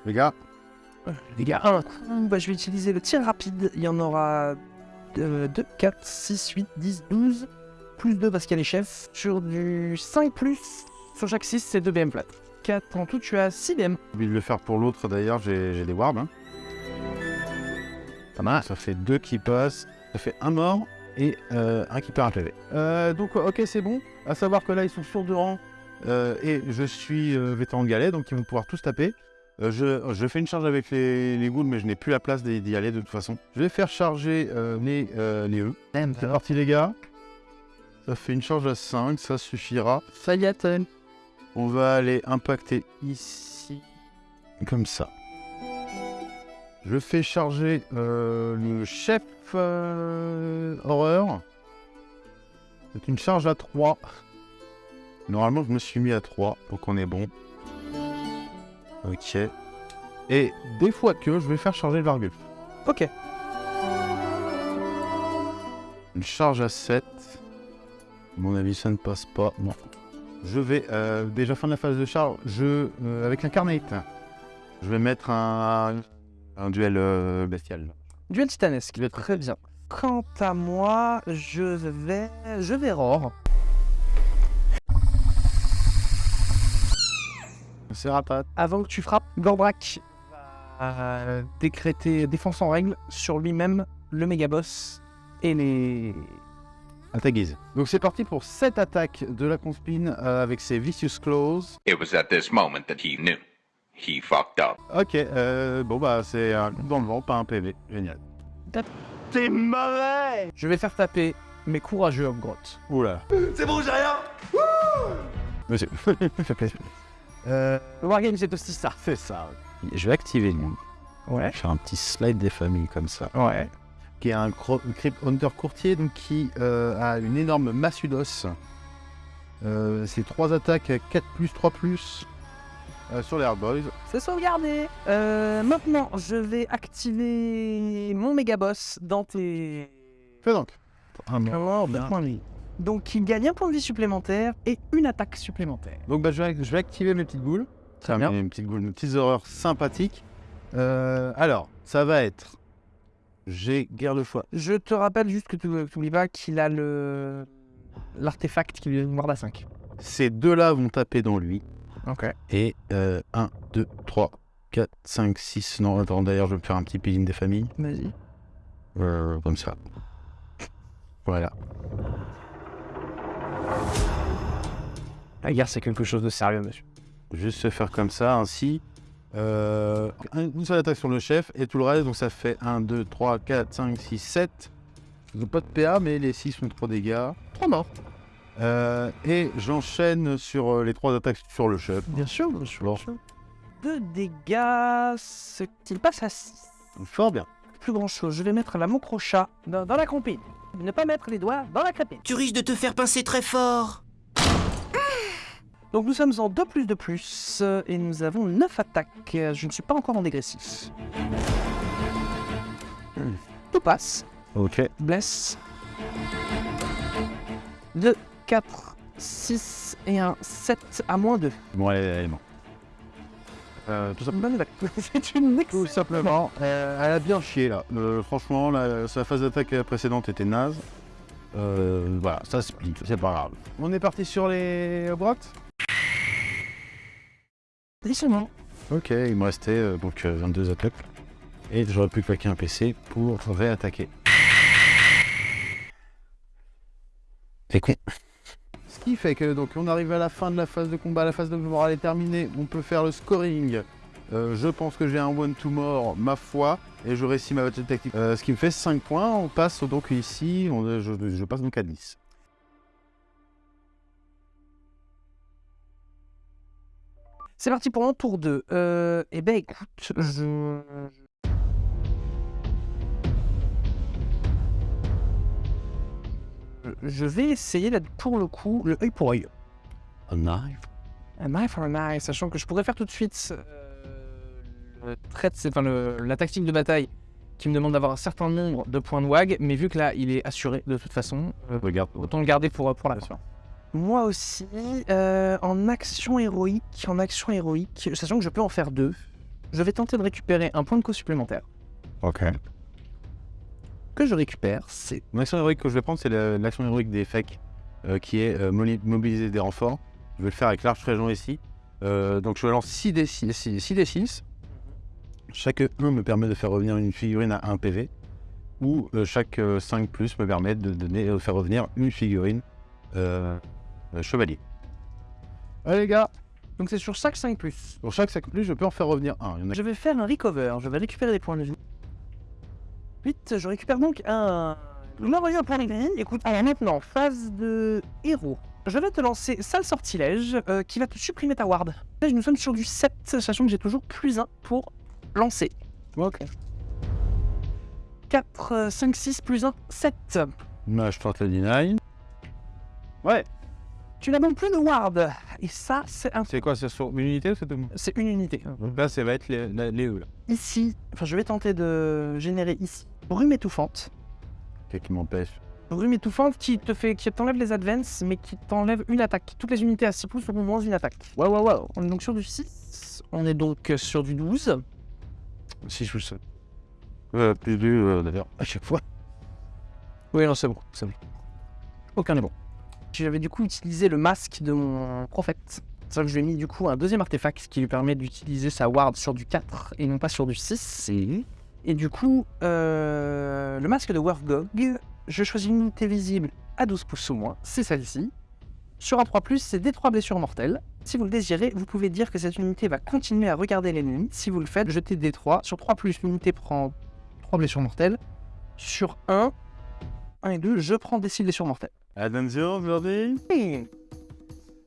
Les gars, Les gars, un coup, bah, je vais utiliser le tir rapide. Il y en aura 2, 4, 6, 8, 10, 12. Plus 2 parce qu'il y a les chefs. Sur du 5 plus. Sur chaque 6, c'est 2 BM flat. 4 en tout, tu as 6 BM. j'ai envie de le faire pour l'autre d'ailleurs, j'ai des warbs. Hein. Pas mal. Ça fait deux qui passent, ça fait un mort et euh, un qui perd un PV. Euh, donc ok c'est bon, à savoir que là ils sont sur deux rangs euh, et je suis euh, vétéran galet donc ils vont pouvoir tous taper. Euh, je, je fais une charge avec les, les mais je n'ai plus la place d'y aller de toute façon. Je vais faire charger euh, les, euh, les E. C'est parti les gars. Ça fait une charge à 5, ça suffira. Fayaten. On va aller impacter ici, comme ça. Je fais charger euh, le chef euh, horreur. C'est une charge à 3. Normalement, je me suis mis à 3, donc on est bon. Ok. Et des fois que je vais faire charger le Vargulf. Ok. Une charge à 7. À mon avis, ça ne passe pas. Non. Je vais, euh, déjà fin de la phase de charge, je, euh, avec l'incarnate, je vais mettre un, un duel euh, bestial. Duel titanesque. Très bien. Quant à moi, je vais. Je vais Roar. Avant que tu frappes, Gordrak va décréter défense en règle sur lui-même, le méga boss et les. À ta guise. Donc c'est parti pour 7 attaques de la conspine euh, avec ses Vicious Claws. It was at this moment that he knew. He fucked up. Ok, euh, bon bah c'est un coup dans le vent, pas un PV. Génial. Je vais faire taper mes courageux Grotte. Oula. C'est bon, j'ai rien Monsieur. fait plaisir. Euh, Le Wargame, c'est aussi ça. c'est ça. Je vais activer lui. Ouais. Faire un petit slide des familles comme ça. Ouais. Qui est un Crypt Hunter courtier donc qui euh, a une énorme massue d'os. Euh, c'est 3 attaques 4 plus 3 plus euh, sur les Hard Boys. C'est sauvegardé. Euh, maintenant, je vais activer mon méga boss dans tes. Fais donc. Ah, bien. Donc, il gagne un point de vie supplémentaire et une attaque supplémentaire. Donc bah, je, vais, je vais activer mes petites boules. Très bien. met Une petite boule, une petite horreur sympathique. Euh, alors, ça va être. J'ai guerre de foi. Je te rappelle juste que tu n'oublies pas qu'il a le l'artefact qui lui donne une garde à 5. Ces deux-là vont taper dans lui. Ok. Et 1, 2, 3, 4, 5, 6. Non, attends, d'ailleurs, je vais me faire un petit peeling des familles. Vas-y. Euh, comme ça. Voilà. La guerre, c'est quelque chose de sérieux, monsieur. Juste se faire comme ça, ainsi. Euh, un- une seule attaque sur le chef et tout le reste, donc ça fait 1, 2, 3, 4, 5, 6, 7. Donc pas de PA, mais les 6 font 3 dégâts. 3 morts. Euh, et j'enchaîne sur euh, les 3 attaques sur le chef. Bien sûr, bien sûr. Bon. 2 dégâts, ce qu'il passe à 6. Fort bien. Plus grand chose, je vais mettre la crochat dans, dans la compine. Ne pas mettre les doigts dans la crépine. Tu risques de te faire pincer très fort. Donc nous sommes en 2 plus de plus euh, et nous avons 9 attaques. Je ne suis pas encore en dégressif. Tout passe. Ok. Blesse. 2, 4, 6 et un 7 à moins 2. Bon, allez, allez, bon. Euh, tout, attaque. C'est une tout excellente. simplement, euh, elle a bien chié là. Euh, franchement, la, sa phase d'attaque précédente était naze. Euh, voilà, ça split, c'est pas grave. On est parti sur les Ok, il me restait euh, donc euh, 22 attaques. Et j'aurais pu claquer un PC pour réattaquer. C'est con. Ce qui fait que donc on arrive à la fin de la phase de combat, la phase de morale est terminée, on peut faire le scoring. Euh, je pense que j'ai un one to more, ma foi, et je réussis ma battle tactique. Euh, ce qui me fait 5 points, on passe donc ici, on- je, je passe donc à 10. C'est parti pour un tour 2. Euh, eh ben écoute, je... Je vais essayer là, pour le coup le œil pour œil. A knife? Un eye for an eye, sachant que je pourrais faire tout de suite euh, le trait enfin, le- la tactique de bataille qui me demande d'avoir un certain nombre de points de WAG, mais vu que là il est assuré de toute façon, euh, Regarde. autant le garder pour, pour la fin. Moi aussi, euh, en action héroïque, en action héroïque, sachant que je peux en faire deux, je vais tenter de récupérer un point de co supplémentaire. Ok. Que je récupère, c'est L'action héroïque que je vais prendre, c'est la- l'action héroïque des FEC, euh, qui est euh, mobiliser des renforts. Je vais le faire avec l'arche région ici. Euh, donc je lance 6 d 6, 6 d 6. Chaque 1 me permet de faire revenir une figurine à 1 PV. Ou euh, chaque 5 plus me permet de, donner, de faire revenir une figurine euh, chevalier. Allez les gars, donc c'est sur chaque 5 plus. pour chaque 5 plus, je peux en faire revenir un. Il y en a Je vais faire un recover, je vais récupérer des points de vie. 8, je récupère donc un. Un point de vie. Écoute, alors maintenant, phase de héros. Je vais te lancer sale sortilège euh, qui va te supprimer ta ward. Là, nous sommes sur du 7, sachant que j'ai toujours plus 1 pour lancer. Ok. 4, 5, 6 plus 1, 7. Là, je tente le deny. Ouais. Tu n'as donc plus de ward. Et ça, c'est un... C'est quoi C'est sur une unité ou c'est tout c'est une unité. Donc là, ça va être les, les E là. Ici, enfin, je vais tenter de générer ici brume étouffante. Qu'est-ce qui m'empêche? Brume étouffante qui te fait, qui t'enlève les advances, mais qui t'enlève une attaque. Toutes les unités à 6 pouces auront moins une attaque. Ouais, ouais, ouais. On est donc sur du 6. On est donc euh, sur du 12. Si je le Euh, plus du, euh, d'ailleurs, à chaque fois. Oui, non, c'est bon, c'est bon. Aucun n'est bon. J'avais du coup utilisé le masque de mon prophète. C'est vrai que je lui ai mis du coup un deuxième artefact qui lui permet d'utiliser sa ward sur du 4 et non pas sur du 6. Et du coup, euh, le masque de Werfgog, je choisis une unité visible à 12 pouces ou moins, c'est celle-ci. Sur un 3+, c'est des 3 blessures mortelles. Si vous le désirez, vous pouvez dire que cette unité va continuer à regarder l'ennemi. Si vous le faites, jetez des 3. Sur 3+, l'unité prend 3 blessures mortelles. Sur 1, 1 et 2, je prends des 6 blessures mortelles. Attention, aujourd'hui.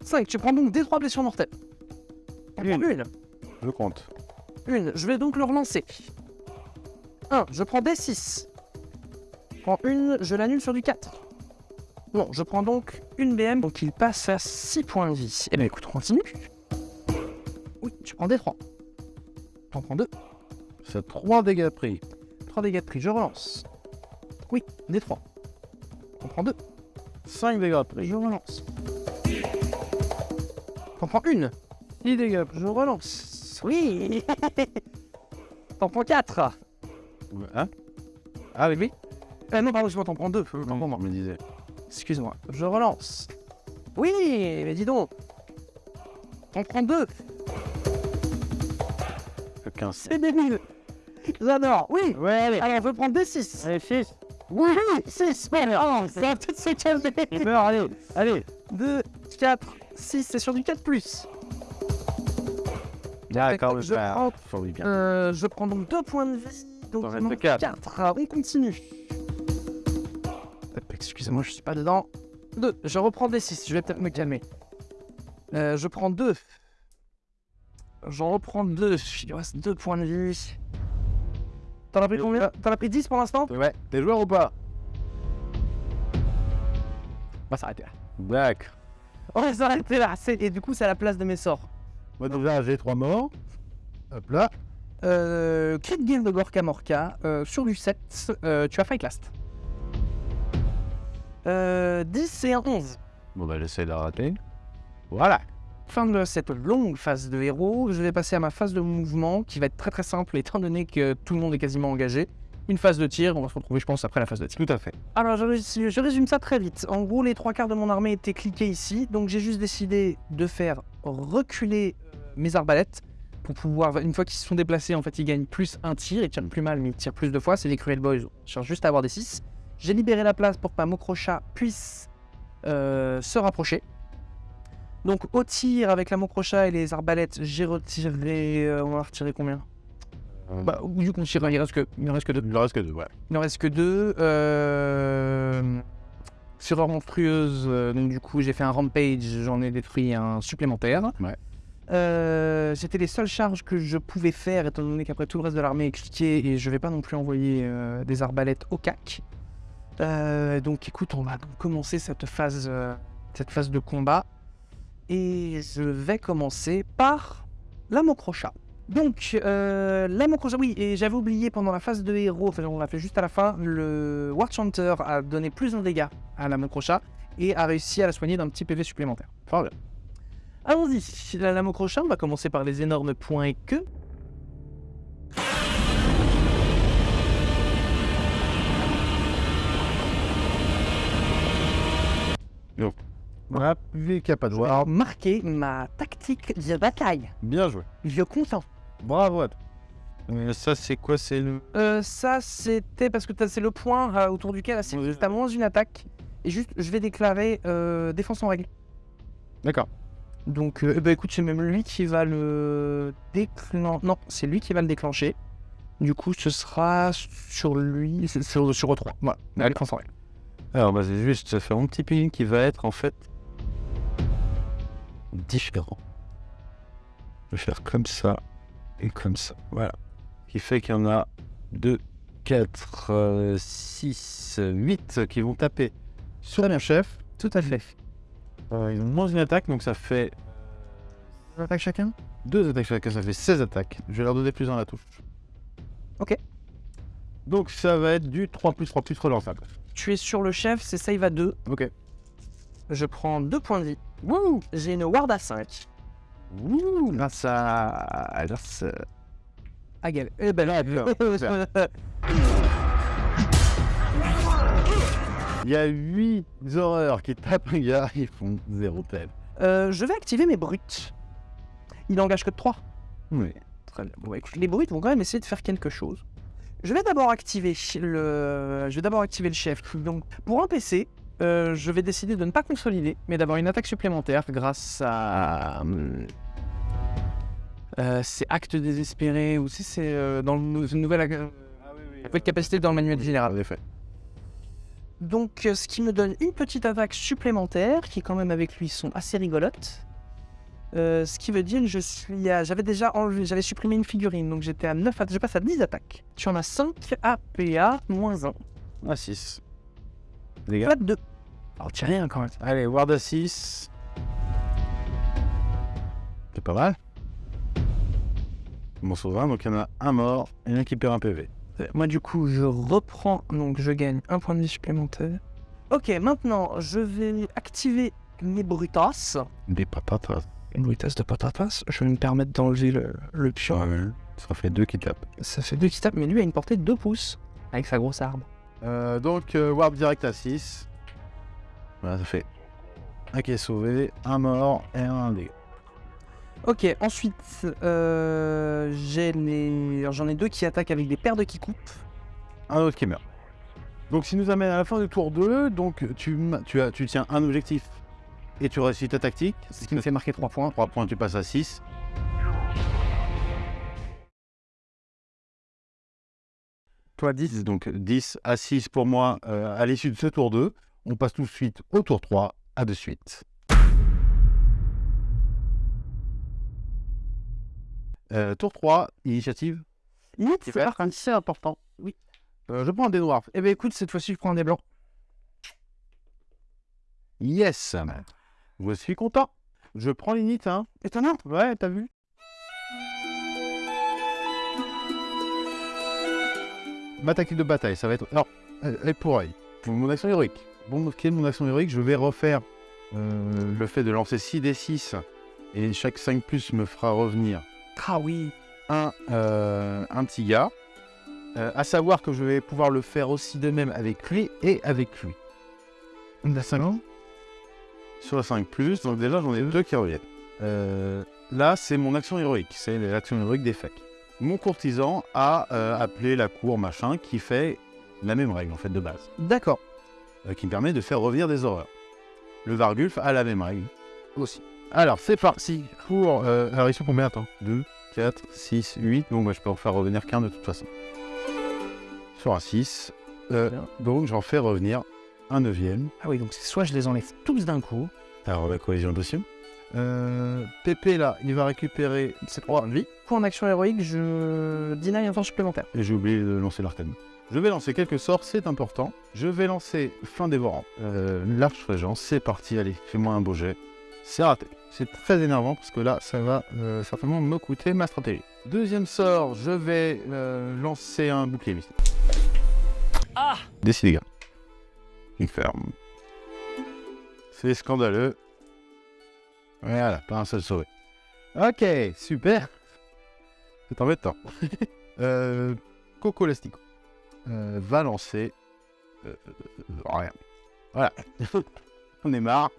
5, tu prends donc des 3 blessures mortelles. Prends une. Je compte. Une, je vais donc le relancer. 1, je prends des 6. Je prends une, je l'annule sur du 4. Bon, je prends donc une BM, donc il passe à 6 points de vie. Eh bien écoute, on continue. Oui, tu prends des 3. T'en prends 2. C'est 3 dégâts pris. 3 dégâts de prix, je relance. Oui, des 3. T'en prends 2. 5 dégâts. Je relance. T'en prends une. 6 dégâts Je relance. Oui. T'en prends 4. Hein Ah oui, oui. Euh, non, pardon, je t'en prends 2. T'en prends je me disais. Excuse-moi, je relance. Oui, mais dis donc. T'en prends deux. 15. C'est débile. J'adore. Oui. Ouais, allez. Alors, je vais prendre des 6. Allez, 6. Oui, 6. Ça va peut-être se calmer. Meurs, allez. Allez. 2, 4, 6, c'est sur du 4 plus. D'accord, je prends, bien. euh, je prends donc 2 points de vie. Donc, il manque quatre. 4. On continue. Hop, Excusez-moi, je suis pas dedans. 2. Je reprends des 6. Je vais peut-être me calmer. Euh, je prends 2. J'en reprends 2. Il reste 2 points de vie. T'en as pris combien T'en as pris 10 pour l'instant Ouais. T'es joueur ou pas On va s'arrêter là. D'accord. On va s'arrêter là. Et du coup, c'est à la place de mes sorts. Moi, déjà, j'ai 3 morts. Hop là. Euh, crit game de Gorka Morka. euh, sur du 7, euh, tu as Fight Last. Euh, 10 et un 11. Bon, bah, j'essaie de rater. Voilà. Fin de cette longue phase de héros, je vais passer à ma phase de mouvement qui va être très très simple étant donné que tout le monde est quasiment engagé. Une phase de tir, on va se retrouver je pense après la phase de tir. Tout à fait. Alors je, rés- je résume ça très vite. En gros les trois quarts de mon armée étaient cliqués ici, donc j'ai juste décidé de faire reculer euh, mes arbalètes pour pouvoir, une fois qu'ils se sont déplacés, en fait ils gagnent plus un tir, ils tirent plus mal mais ils tirent plus de fois, c'est les Cruel Boys, on cherche juste à avoir des 6. J'ai libéré la place pour que ma Mokrocha puisse euh, se rapprocher. Donc au tir avec la Mokrocha et les arbalètes, j'ai retiré... euh, on va retirer combien? Bah vu qu'on tire, il reste que, il en reste que deux. Il en reste que deux, ouais. Il n'en reste que deux. Euh... Fureur monstrueuse, euh, donc du coup j'ai fait un rampage, j'en ai détruit un supplémentaire. Ouais. Euh, C'était les seules charges que je pouvais faire, étant donné qu'après tout le reste de l'armée est cliqué et je vais pas non plus envoyer euh, des arbalètes au cac. Euh, donc écoute, on va donc commencer cette phase, euh, cette phase de combat. Et je vais commencer par la Mokrocha. Donc, euh, la Mokrocha, oui, et j'avais oublié pendant la phase de héros, enfin on l'a fait juste à la fin, le War Chanter a donné plus de dégâts à la Mokrocha et a réussi à la soigner d'un petit PV supplémentaire. Bien. Allons-y, la, la Mokrocha, on va commencer par les énormes points et queues. Voilà, vu qu'il n'y a pas de joueur. Alors, marquer ma tactique de bataille. Bien joué. Je content. Bravo à toi. Mais ça, c'est quoi C'est le. Euh, ça, c'était parce que t'as- c'est le point euh, autour duquel tu Oui. as moins une attaque. Et juste, je vais déclarer euh, défense en règle. D'accord. Donc, euh, eh ben, écoute, c'est même lui qui va le déclencher. Non, c'est lui qui va le déclencher. Du coup, ce sera sur lui, c'est sur, sur E3. Voilà, la défense en règle. Alors, bah, c'est juste, ça fait un petit ping qui va être en fait différent. Je vais faire comme ça et comme ça. Voilà. Ce qui fait qu'il y en a 2, 4, 6, 8 qui vont taper sur mon chef. Tout à fait. Euh, ils ont moins une attaque, donc ça fait Deux attaques chacun? deux attaques chacun, ça fait 16 attaques. Je vais leur donner plus dans la touche. Ok. Donc ça va être du 3 plus 3 plus relançable. tu es sur le chef, c'est save à 2. Ok. Je prends 2 points de vie. J'ai une ward à 5. Ouh, grâce à. Grâce à- Ah, Gaël. Eh ben là, Il y a 8 horreurs qui tapent un gars, ils font 0 tel. Euh, je vais activer mes brutes. Il n'engage que 3. Oui. Très bien. Bon, bah, écoute, les brutes vont quand même essayer de faire quelque chose. Je vais d'abord activer le, je vais d'abord activer le chef. Donc, pour un PC, euh, je vais décider de ne pas consolider, mais d'avoir une attaque supplémentaire grâce à. euh, c'est acte désespéré ou si c'est euh, dans le une nouvelle euh, nouvelle capacité dans le manuel général. En effet. Donc, ce qui me donne une petite attaque supplémentaire, qui quand même avec lui sont assez rigolotes. Ce qui veut dire que je suis à... J'avais déjà enlevé, j'avais supprimé une figurine, donc j'étais à 9 attaques, je passe à 10 attaques. Tu en as 5 APA, moins 1. À 6. Gars. Pas de 2. Alors, tu rien quand même. Allez, Ward à 6. C'est pas mal. Mon souverain, donc il y en a un mort et un qui perd un PV. Euh, Moi, du coup, je reprends, donc je gagne un point de vie supplémentaire. Ok, maintenant, je vais activer mes brutas. Des patatas. Une brutas de patatas. Je vais me permettre d'enlever le, le pion. Ouais, ça fait deux qui tapent. Ça fait deux qui tapent, mais lui a une portée de 2 pouces. Avec sa grosse arme. Euh, donc, euh, Ward direct à 6. Voilà, ça fait un qui est sauvé, un mort et un dégât. Ok, ensuite, euh, les... j'en ai deux qui attaquent avec des paires de qui coupent. Un autre qui meurt. Donc, si nous amène à la fin du tour 2, donc tu, tu, as, tu tiens un objectif et tu réussis ta tactique. Ce qui me fait marquer 3 points. 3 points, tu passes à 6. Toi 10, donc 10 à 6 pour moi euh, à l'issue de ce tour 2. On passe tout de suite au tour 3, à de suite. Euh, tour 3, initiative. c'est parti. c'est important. Oui. Euh, je prends un dé noir. Eh ben écoute, cette fois-ci, je prends un des blancs. Yes Je suis content. Je prends l'init, hein. Étonnant. Ouais, t'as vu? Ma tactique de bataille, ça va être. Alors, elle elle pour œil. Mon action héroïque. Bon, quelle est mon action héroïque Je vais refaire euh, le fait de lancer 6 d 6 et chaque 5 plus me fera revenir Ah oui. un, euh, un petit gars. Euh, à savoir que je vais pouvoir le faire aussi de même avec lui et avec lui. On a 5 ans Sur la 5 plus, donc déjà j'en ai deux qui reviennent. Là, c'est mon action héroïque, c'est l'action héroïque des facs. Mon courtisan a euh, appelé la cour machin qui fait la même règle en fait de base, D'accord. euh, qui me permet de faire revenir des horreurs. Le Vargulf a la même règle aussi. Alors c'est parti pour. Euh, alors ils sont combien Attends 2, 4, 6, 8. Donc moi je peux en faire revenir qu'un de toute façon. Sur un 6. euh, Bien. donc j'en fais revenir un neuvième. Ah oui, donc c'est soit je les enlève tous d'un coup. Alors la cohésion possible. Euh, Pépé là, il va récupérer ses 3 points de vie. Pour en action héroïque, je deny un temps supplémentaire. Et j'ai oublié de lancer l'arcane. Je vais lancer quelques sorts, c'est important. Je vais lancer fin dévorant. Euh, L'arche régent, c'est parti, allez, fais-moi un beau jet. C'est raté. C'est très énervant parce que là, ça va euh, certainement me coûter ma stratégie. Deuxième sort, je vais euh, lancer un bouclier mystique. Ah Décidez, gars. Il ferme. C'est scandaleux. Voilà, pas un seul sauvé. Ok, super. C'est embêtant. euh, Coco Lastico euh, va lancer. euh, euh, rien. Voilà. On est marre.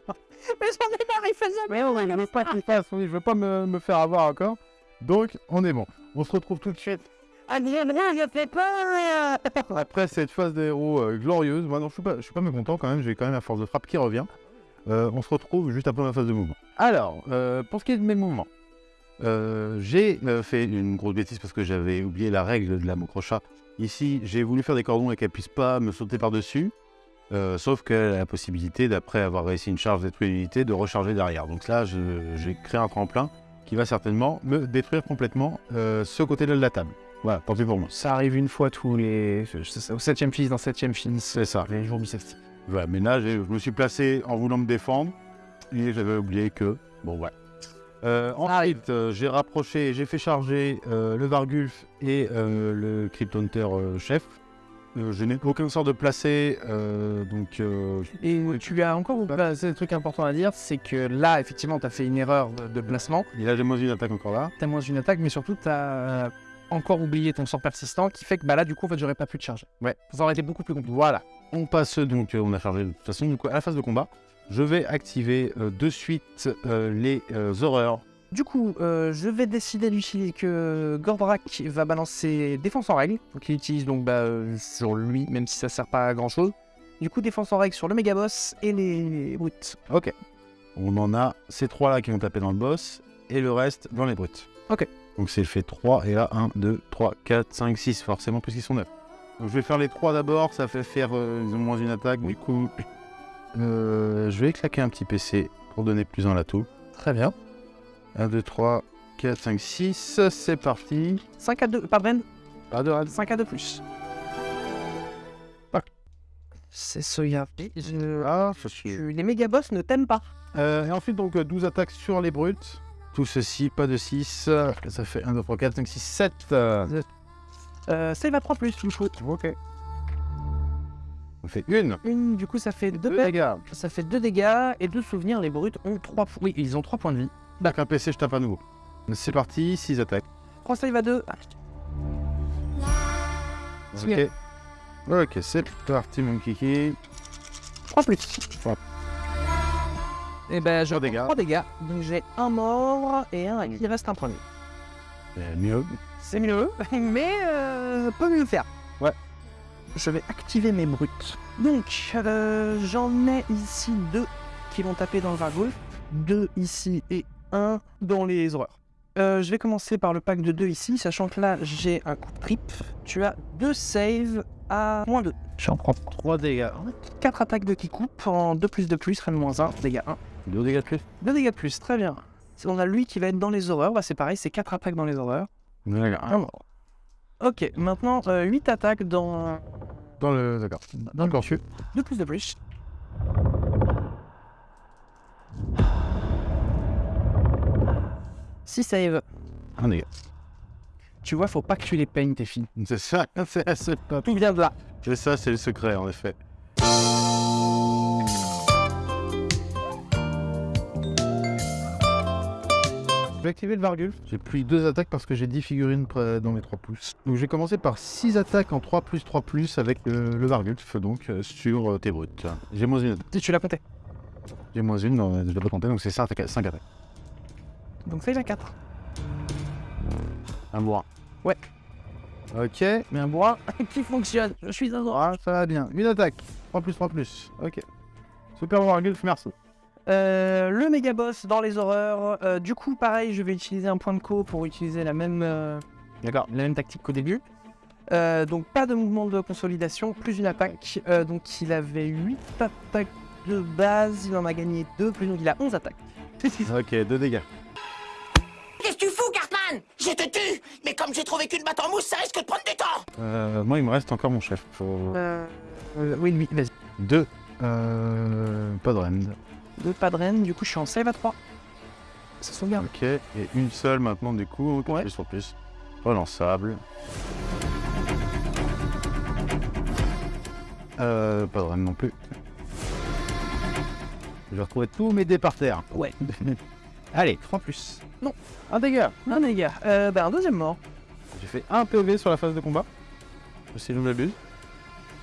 Mais j'en ai marre, il fait ça. Mais on est pas tout face, oui, je veux pas me, me faire avoir encore. Donc, on est bon. On se retrouve tout de suite Ah, rien, je fais pas. après cette phase des héros euh, glorieuse. Moi, non, je suis pas, je suis pas mécontent quand même. J'ai quand même la force de frappe qui revient. Euh, on se retrouve juste après ma phase de mouvement. Alors, euh, pour ce qui est de mes mouvements, euh, j'ai fait une grosse bêtise parce que j'avais oublié la règle de la crochat. Ici, j'ai voulu faire des cordons et qu'elle puisse pas me sauter par-dessus. Sauf qu'elle a la possibilité, d'après avoir réussi une charge détruire une unité, de recharger derrière. Donc là, j'ai créé un tremplin qui va certainement me détruire complètement ce côté-là de la table. Voilà, tant pis pour moi. Ça arrive une fois tous les. Au septième fils, dans septième fils. C'est ça. Les jours bissextiles. Voilà, mais là, je me suis placé en voulant me défendre et j'avais oublié que. Bon, ouais. Euh, ensuite, euh, j'ai rapproché, j'ai fait charger euh, le Vargulf et euh, le Cryptonter chef. Je n'ai aucun sort de placé, donc Et tu as encore, bah, c'est un truc important à dire, c'est que là, effectivement, tu as fait une erreur de, de placement. il a j'ai moins une attaque encore là. Tu as moins une attaque, mais surtout, tu as encore oublié ton sort persistant qui fait que bah, là, du coup, en fait, j'aurais pas pu te charger. Ouais. Ça aurait été beaucoup plus compliqué. Voilà. On passe donc, euh, on a chargé de toute façon, du coup, à la phase de combat. Je vais activer euh, de suite euh, les euh, horreurs. Du coup, je vais décider d'utiliser que Gordrak va balancer défense en règle. Donc il utilise donc bah, sur lui, même si ça sert pas à grand chose. Du coup, défense en règle sur le méga boss et les brutes. Ok. On en a ces trois là qui vont taper dans le boss et le reste dans les brutes. Ok. Donc c'est fait 3 et là 1, 2, 3, 4, 5, 6 forcément puisqu'ils sont 9. Donc je vais faire les 3 d'abord, ça fait faire euh, ils ont moins une attaque. Du coup, euh, je vais claquer un petit PC pour donner plus en l'atout. Très bien. 1, 2, 3, 4, 5, 6, c'est parti. 5 à 2, pas Bren Pas de rad. 5 à 2 plus. C'est sauvegarder. Je... Ah, suit. Tu- Les méga boss ne t'aiment pas. Euh, et ensuite, donc, euh, 12 attaques sur les brutes tout ceci, pas de 6. Ça fait 1, 2, 3, 4, 5, 6, 7. Euh, ça, il va prendre plus, je trouve. Ok. On fait une. Une, du coup, ça fait 2 dégâts. Ça fait 2 dégâts et 2 souvenirs. Les brutes ont 3 points. Oui, ils ont 3 points de vie. Avec un PC, je tape à nouveau. C'est parti, 6 attaques. 3 ça, à 2. Ah, ok. Ok, c'est parti, mon kiki. 3 plus. Eh ben, je dégâts. 3 dégâts. Donc j'ai un mort et un hmm. qui reste un premier. C'est mieux. C'est mieux, mais euh, peut mieux faire. Ouais. Je vais activer mes brutes. Donc, euh, j'en ai ici deux qui vont taper dans le Vargolf. Deux ici et un dans les horreurs. Euh, je vais commencer par le pack de 2 ici, sachant que là j'ai un coup de trip. Tu as deux saves à moins 2. J'en prends 3 dégâts. 4 attaques de qui coupe en 2 plus 2 plus, rien de moins 1, dégâts 1. 2 dégâts de plus. 2 dégâts de plus, très bien. On a lui qui va être dans les horreurs, bah c'est pareil, c'est 4 attaques dans les horreurs. D'accord. Ok, maintenant 8 attaques dans, Dans le. D'accord. dans le monsieur. 2 plus de plus. Si save. Un dégât. Tu vois, faut pas que tu les peignes tes filles. C'est ça, c'est c'est pas- Tout vient de là. C'est ça, c'est le secret, en effet. Vais activer le Vargulf. J'ai pris deux attaques parce que j'ai 10 figurines dans mes 3 pouces. Donc je vais commencer par 6 attaques en 3 plus 3 plus avec euh, le Vargulf donc euh, sur euh, tes brutes. J'ai moins une attaque. Tu, l'as compté. J'ai moins une, non, je l'ai pas compté, donc c'est 5 attaques. 5 attaques. Donc save à 4. Un bois. Ouais. Ok. Mais un bois qui fonctionne. Je suis un Ah, ça va bien. Une attaque. 3 plus 3 plus. Ok. Super Vargulf, merci. Euh, le méga boss dans les horreurs. Euh, du coup, pareil, je vais utiliser un point de co pour utiliser la même, euh, D'accord. la même tactique qu'au début. Euh, donc, pas de mouvement de consolidation, plus une attaque. Euh, donc, il avait 8 attaques de base, il en a gagné 2, plus donc il a 11 attaques. Ok, 2 dégâts. Qu'est-ce que tu fous, Cartman? Je te tue Mais comme j'ai trouvé qu'une batte en mousse, ça risque de prendre du temps Euh, moi, il me reste encore mon chef. Faut... Euh, euh, oui, lui, vas-y. 2. Euh, pas de rend. 2 pas de reine, du coup, je suis en save à 3. Ça sauvegarde. Ok, et une seule maintenant du coup, Ouais. plus sur plus. Relançable. Euh, pas de reine non plus. Je vais retrouver tous mes dés par terre. Ouais. Allez, 3 plus. un dégât. Un dégât. Euh, bah, un deuxième mort. J'ai fait un POV sur la phase de combat. Si je ne m'abuse.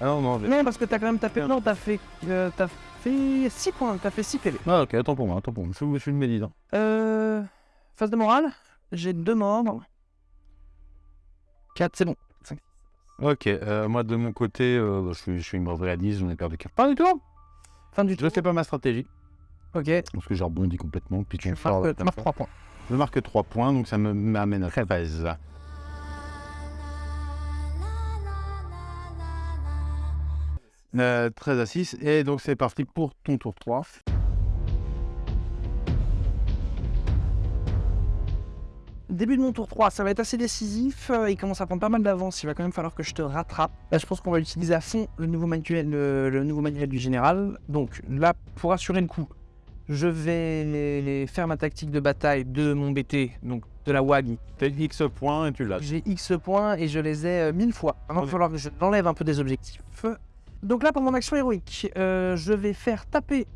Ah non, non, j'ai... Non, parce que t'as quand même tapé. Non, t'as fait. euh, t'as fait 6 points, t'as fait 6 PV. Ah ok, attends pour moi, attends pour moi. Je, je suis une médite. hein. Euh. Phase de morale, j'ai deux morts. 4, c'est bon. Ok, euh, moi de mon côté, euh, bah, je, suis, je suis une mauvaise à 10, j'en ai perdu 4. Pas du tout Fin du Je tour. fais pas ma stratégie, Ok. parce que j'ai rebondi complètement. Puis Tu marques, tu marques 3 points. Je marque 3 points, donc ça me m'amène à 13. Euh, 13 à 6, et donc c'est parti pour ton tour 3. Début de mon tour 3, ça va être assez décisif. euh, Il commence à prendre pas mal d'avance. Il va quand même falloir que je te rattrape. Là, je pense qu'on va utiliser à fond le nouveau manuel, le, le nouveau manuel du général. Donc là, pour assurer le coup, Je vais faire ma tactique de bataille de mon BT, donc de la WAG. T'as X points et tu l'as. J'ai X points et je les ai euh, mille fois. Il va falloir que je l'enlève un peu des objectifs. Donc là, pour mon action héroïque, euh, je vais faire taper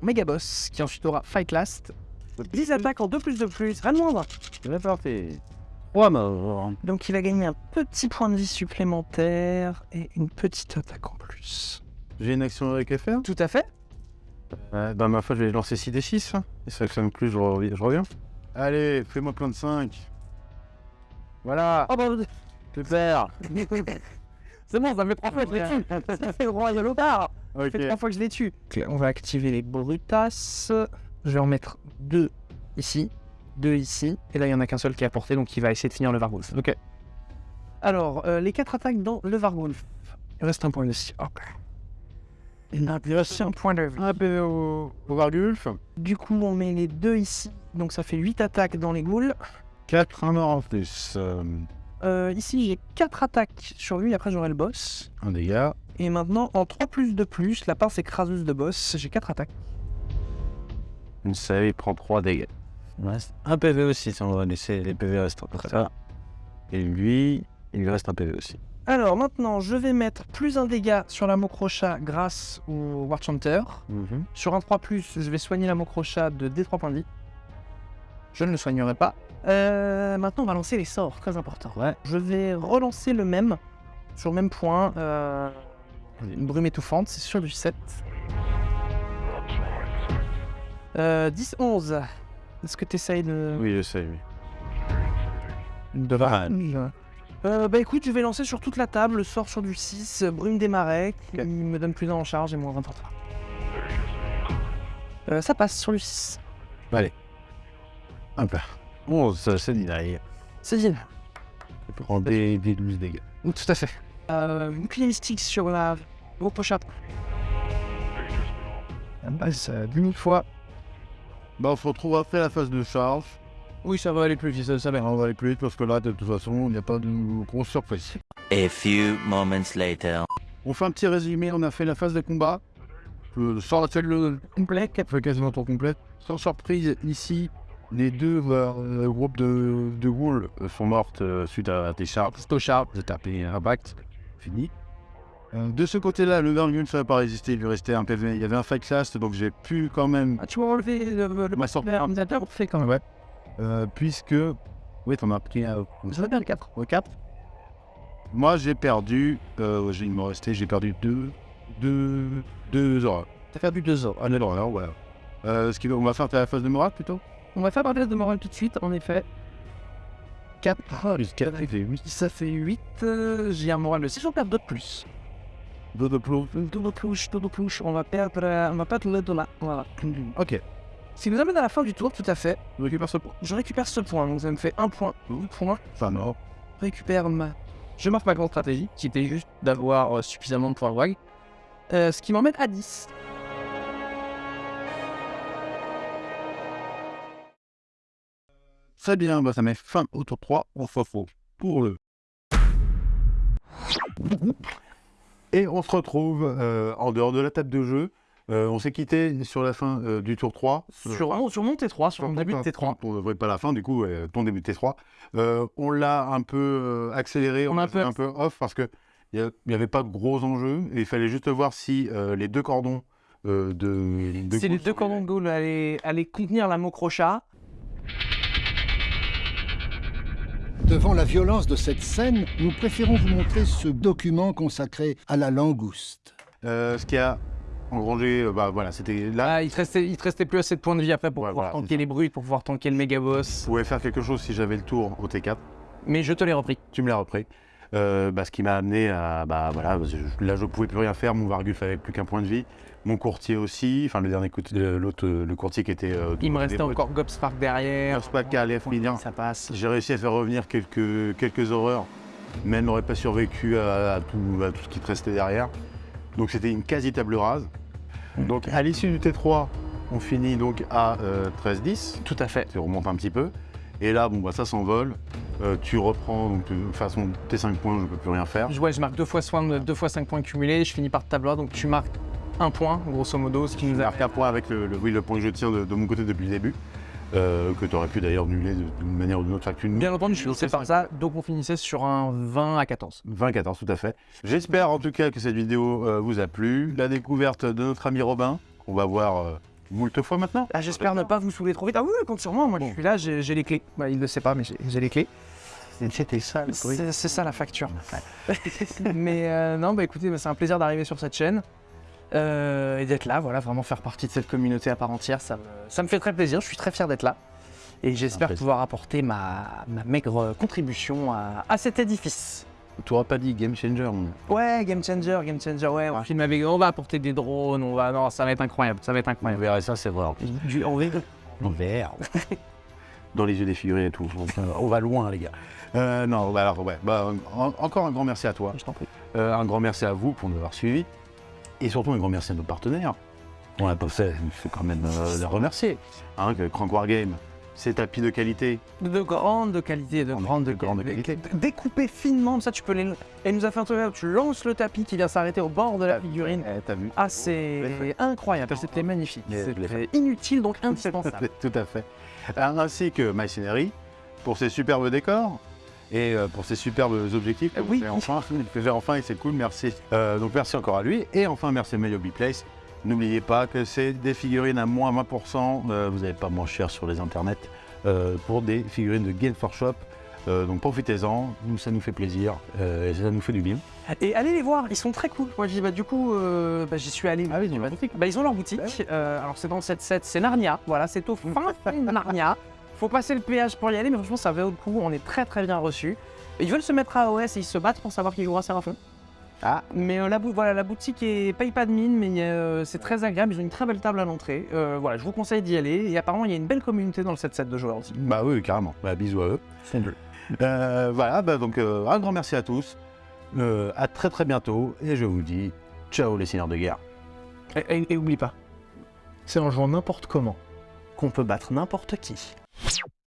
mon méga boss, qui ensuite aura Fight Last. 10 attaques en 2 plus de plus, rien de moindre. C'est parti. 3 morts. Donc il va gagner un petit point de vie supplémentaire et une petite attaque en plus. J'ai une action héroïque à faire Tout à fait. Ouais, bah ma foi, je vais lancer 6 d 6. hein. Et ça fonctionne plus, je, reviens- je reviens. Allez, fais-moi plein de 5. Voilà, Oh bah, super. c'est bon, ça fait trois fois que je les tue. Ça fait le roi de l'opard. Ça fait trois fois que je les tue. On va activer les brutasses. Je vais en mettre deux ici, deux ici. Et là, il n'y en a qu'un seul qui est à portée, donc il va essayer de finir le Vargulf. Ok. Alors, euh, les quatre attaques dans le Vargulf. Il reste un point ici. Ok. Il reste un point de vie. Un PV au, au Vargulf. Du coup, on met les deux ici. Donc ça fait 8 attaques dans les ghouls. 4 un mort en plus. Euh, Euh, ici, j'ai 4 attaques sur lui. Après, j'aurai le boss. un dégât. Et maintenant, en 3 plus de plus, la pince écraseuse de boss, j'ai 4 attaques. Une save, il prend 3 dégâts. Il me reste un PV aussi, si on va laisser les PV restants comme ça. Et lui, il lui reste un PV aussi. Alors maintenant, je vais mettre plus un dégât sur la Mokrocha grâce au War Chanter. Sur un 3+, je vais soigner la Mokrocha de D3 points de vie. Je ne le soignerai pas. Euh, maintenant, on va lancer les sorts, très important. Ouais. Je vais relancer le même, sur le même point. euh, une brume étouffante, c'est sur du 7. Euh, 10, 11. Est-ce que tu essayes de... Oui, je sais, oui. De Euh, bah écoute, je vais lancer sur toute la table le sort sur du 6, euh, brume des marais, qui me donne plus d'un en charge et moins 20 en retard. Euh, ça passe sur du 6. Hop là. Bon, ça, c'est derrière. C'est dit. Il prend des, des 12 dégâts. Tout à fait. Euh, bouclier mystique sur la gros pochette. Euh, 10 000 fois. Bah, on se retrouve après la phase de charge. Oui, ça va aller plus vite, ça, ça va. On va aller plus vite parce que là, de toute façon, il n'y a pas de grosse surprise. A few moments later. On fait un petit résumé. On a fait la phase de combat. Le sort actuel le complet, qui fait quasiment tour complet. Sans surprise, ici, les deux euh, groupes de, de ghouls euh, sont mortes euh, suite à des charges. Sto charge, j'ai tapé impact. Fini. Euh, de ce côté-là, le Vergun, ça n'a pas résisté. Il lui restait un PV. Il y avait un fight last, donc j'ai pu quand même Ah, tu vas enlever le, le, Ma sortie. le fait quand même. Ouais. Puisque. Oui, t'en as pris un. Ça va bien le 4. au 4. Moi, j'ai perdu. Il me restait. J'ai perdu 2. 2. 2 heures. T'as perdu 2 heures. Un heure, voilà. Euh, ce qui on va faire la phase de morale plutôt? On va faire un test de morale tout de suite, en effet. 4. plus 4, ça fait 8. Ça fait 8. euh, J'ai un moral de 6, on perd 2 de plus. 2 de plus. Double touche, double touche. On va perdre, euh, on va perdre le dollar. Voilà. Ok. Ce qui nous amène à la fin du tour, tout à fait. Je récupère ce point. Je récupère ce point, donc ça me fait un point. Un point. Enfin, non. Je récupère ma. Je marque ma grande stratégie, qui était juste d'avoir euh, suffisamment de points de WAG. Euh, ce qui m'emmène à 10. Très bien, bah, ça met fin au tour 3. On fout pour le. Et on se retrouve euh, en dehors de la table de jeu. Euh, on s'est quitté sur la fin euh, du tour 3. Sur, ah, sur mon T3, sur mon début de T3. On ne voit pas la fin, du coup, euh, ton début de T3. Euh, on l'a un peu accéléré, On on, a a un peu un peu off parce que il n'y avait pas de gros enjeux et il fallait juste voir si les deux cordons de, de C'est les deux cordons de Gaulle allaient, allaient contenir la Mokrocha. Devant la violence de cette scène, nous préférons vous montrer ce document consacré à la langouste. Euh, ce qui a engrangé, euh, bah voilà, c'était là. Ah, il te restait, il te restait plus assez de points de vie après pour Ouais, pouvoir voilà, tanker les brutes, pour pouvoir tanker le méga boss. Je pouvais faire quelque chose si j'avais le tour au T4. Mais je te l'ai repris. Tu me l'as repris. Euh, bah, ce qui m'a amené à. Bah voilà, je- là je pouvais plus rien faire. Mon Vargulf avait plus qu'un point de vie. Mon courtier aussi. Enfin, le dernier l'autre, euh, le courtier qui était. euh, Il me restait encore Gobspark derrière. Gobspark finir. Ça passe. J'ai réussi à faire revenir quelques, quelques horreurs, mais elle n'aurait pas survécu à, à tout, à tout ce qui te restait derrière. Donc c'était une quasi table rase. Donc à l'issue du T3, on finit donc à euh, 13-10. Tout à fait. Tu remontes un petit peu. Et là, bon, bah, ça s'envole. Euh, tu reprends, donc, de toute façon, tes 5 points, je ne peux plus rien faire. Je, ouais, je marque deux fois, soin, deux fois 5 points cumulés, je finis par table donc tu marques un point, grosso modo, ce qui nous a marque un point avec le, le- oui, le point que je tiens de, de mon côté depuis le début, euh, que tu aurais pu d'ailleurs nuller de- d'une manière ou d'une autre. Que tu Bien entendu, je suis lancé par ça, donc on finissait sur un 20 à 14. 20-14, tout à fait. J'espère en tout cas que cette vidéo euh, vous a plu. La découverte de notre ami Robin, qu'on va voir euh, moult fois maintenant. Ah, J'espère ne pas vous saouler trop vite. Ah oui, oui, compte sur moi, moi je suis là, j'ai les clés. Bah, il ne sait pas, mais j'ai les clés. C'était ça le c'est ça la facture. mais euh, non, bah écoutez, bah, c'est un plaisir d'arriver sur cette chaîne. Euh, et d'être là, voilà, vraiment faire partie de cette communauté à part entière, ça me, ça me fait très plaisir, je suis très fier d'être là. Et j'espère pouvoir apporter ma, ma maigre contribution à, à cet édifice. Tu n'auras pas dit game changer. mon- Ouais, game changer, game changer, ouais, on va filmer avec, on va apporter des drones, on va, non, ça va être incroyable, ça va être On incroyable. verra ça, c'est vrai. en plus. Du, on verra. En vert. Dans les yeux des figurés et tout. On va- on va loin, les gars. Euh, non, bah alors, ouais. Bah, en- encore un grand merci à toi. Je t'en prie. Euh, un grand merci à vous pour nous avoir suivis. Et surtout, un grand merci à nos partenaires. On l'a pas fait, il faut quand même euh, les remercier. Hein, que Crank Wargame, ces tapis de qualité. De grande qualité, de grande, de grande qualité. Découpé finement, ça tu peux les. Elle nous a fait un truc, tu lances le tapis qui vient s'arrêter au bord de la figurine. Eh, T'as vu Ah, c'est incroyable, c'était magnifique. C'était inutile donc indispensable. Tout à fait. Euh, Ainsi que My Scenery, pour ses superbes décors et euh, pour ses superbes objectifs. Euh, oui. enfin, il fait faire enfin et c'est cool, merci. Euh, donc merci encore à lui. Et enfin, merci à Mayobi Place. N'oubliez pas que c'est des figurines à moins 20%. euh, vous n'avez pas moins cher sur les internets pour des figurines de Game for Shop. Donc profitez-en, nous ça nous fait plaisir et ça nous fait du bien. Et allez les voir, ils sont très cool. Moi, j'y- bah, du coup, bah, j'y suis allé. Ah oui, ils ont leur boutique. Bah, ils ont leur boutique. Euh, alors, c'est dans cette set, c'est Narnia. Voilà, c'est au fin de Narnia. Faut passer le péage pour y aller, mais franchement, ça vaut le coup. On est très très bien reçus. Ils veulent se mettre à OS et ils se battent pour savoir qui jouera Séraphin. Ah. Mais euh, la, bou- voilà, la boutique est paye pas de mine, mais euh, c'est très agréable. Ils ont une très belle table à l'entrée. Euh, voilà, je vous conseille d'y aller. Et apparemment, il y a une belle communauté dans le set set de joueurs aussi. Bah oui, carrément. Bah, bisous à eux. Euh, voilà, bah, donc euh, un grand merci à tous. Euh, à très très bientôt et je vous dis ciao les seigneurs de guerre. Et, et- et oublie pas, c'est en jouant n'importe comment qu'on peut battre n'importe qui. you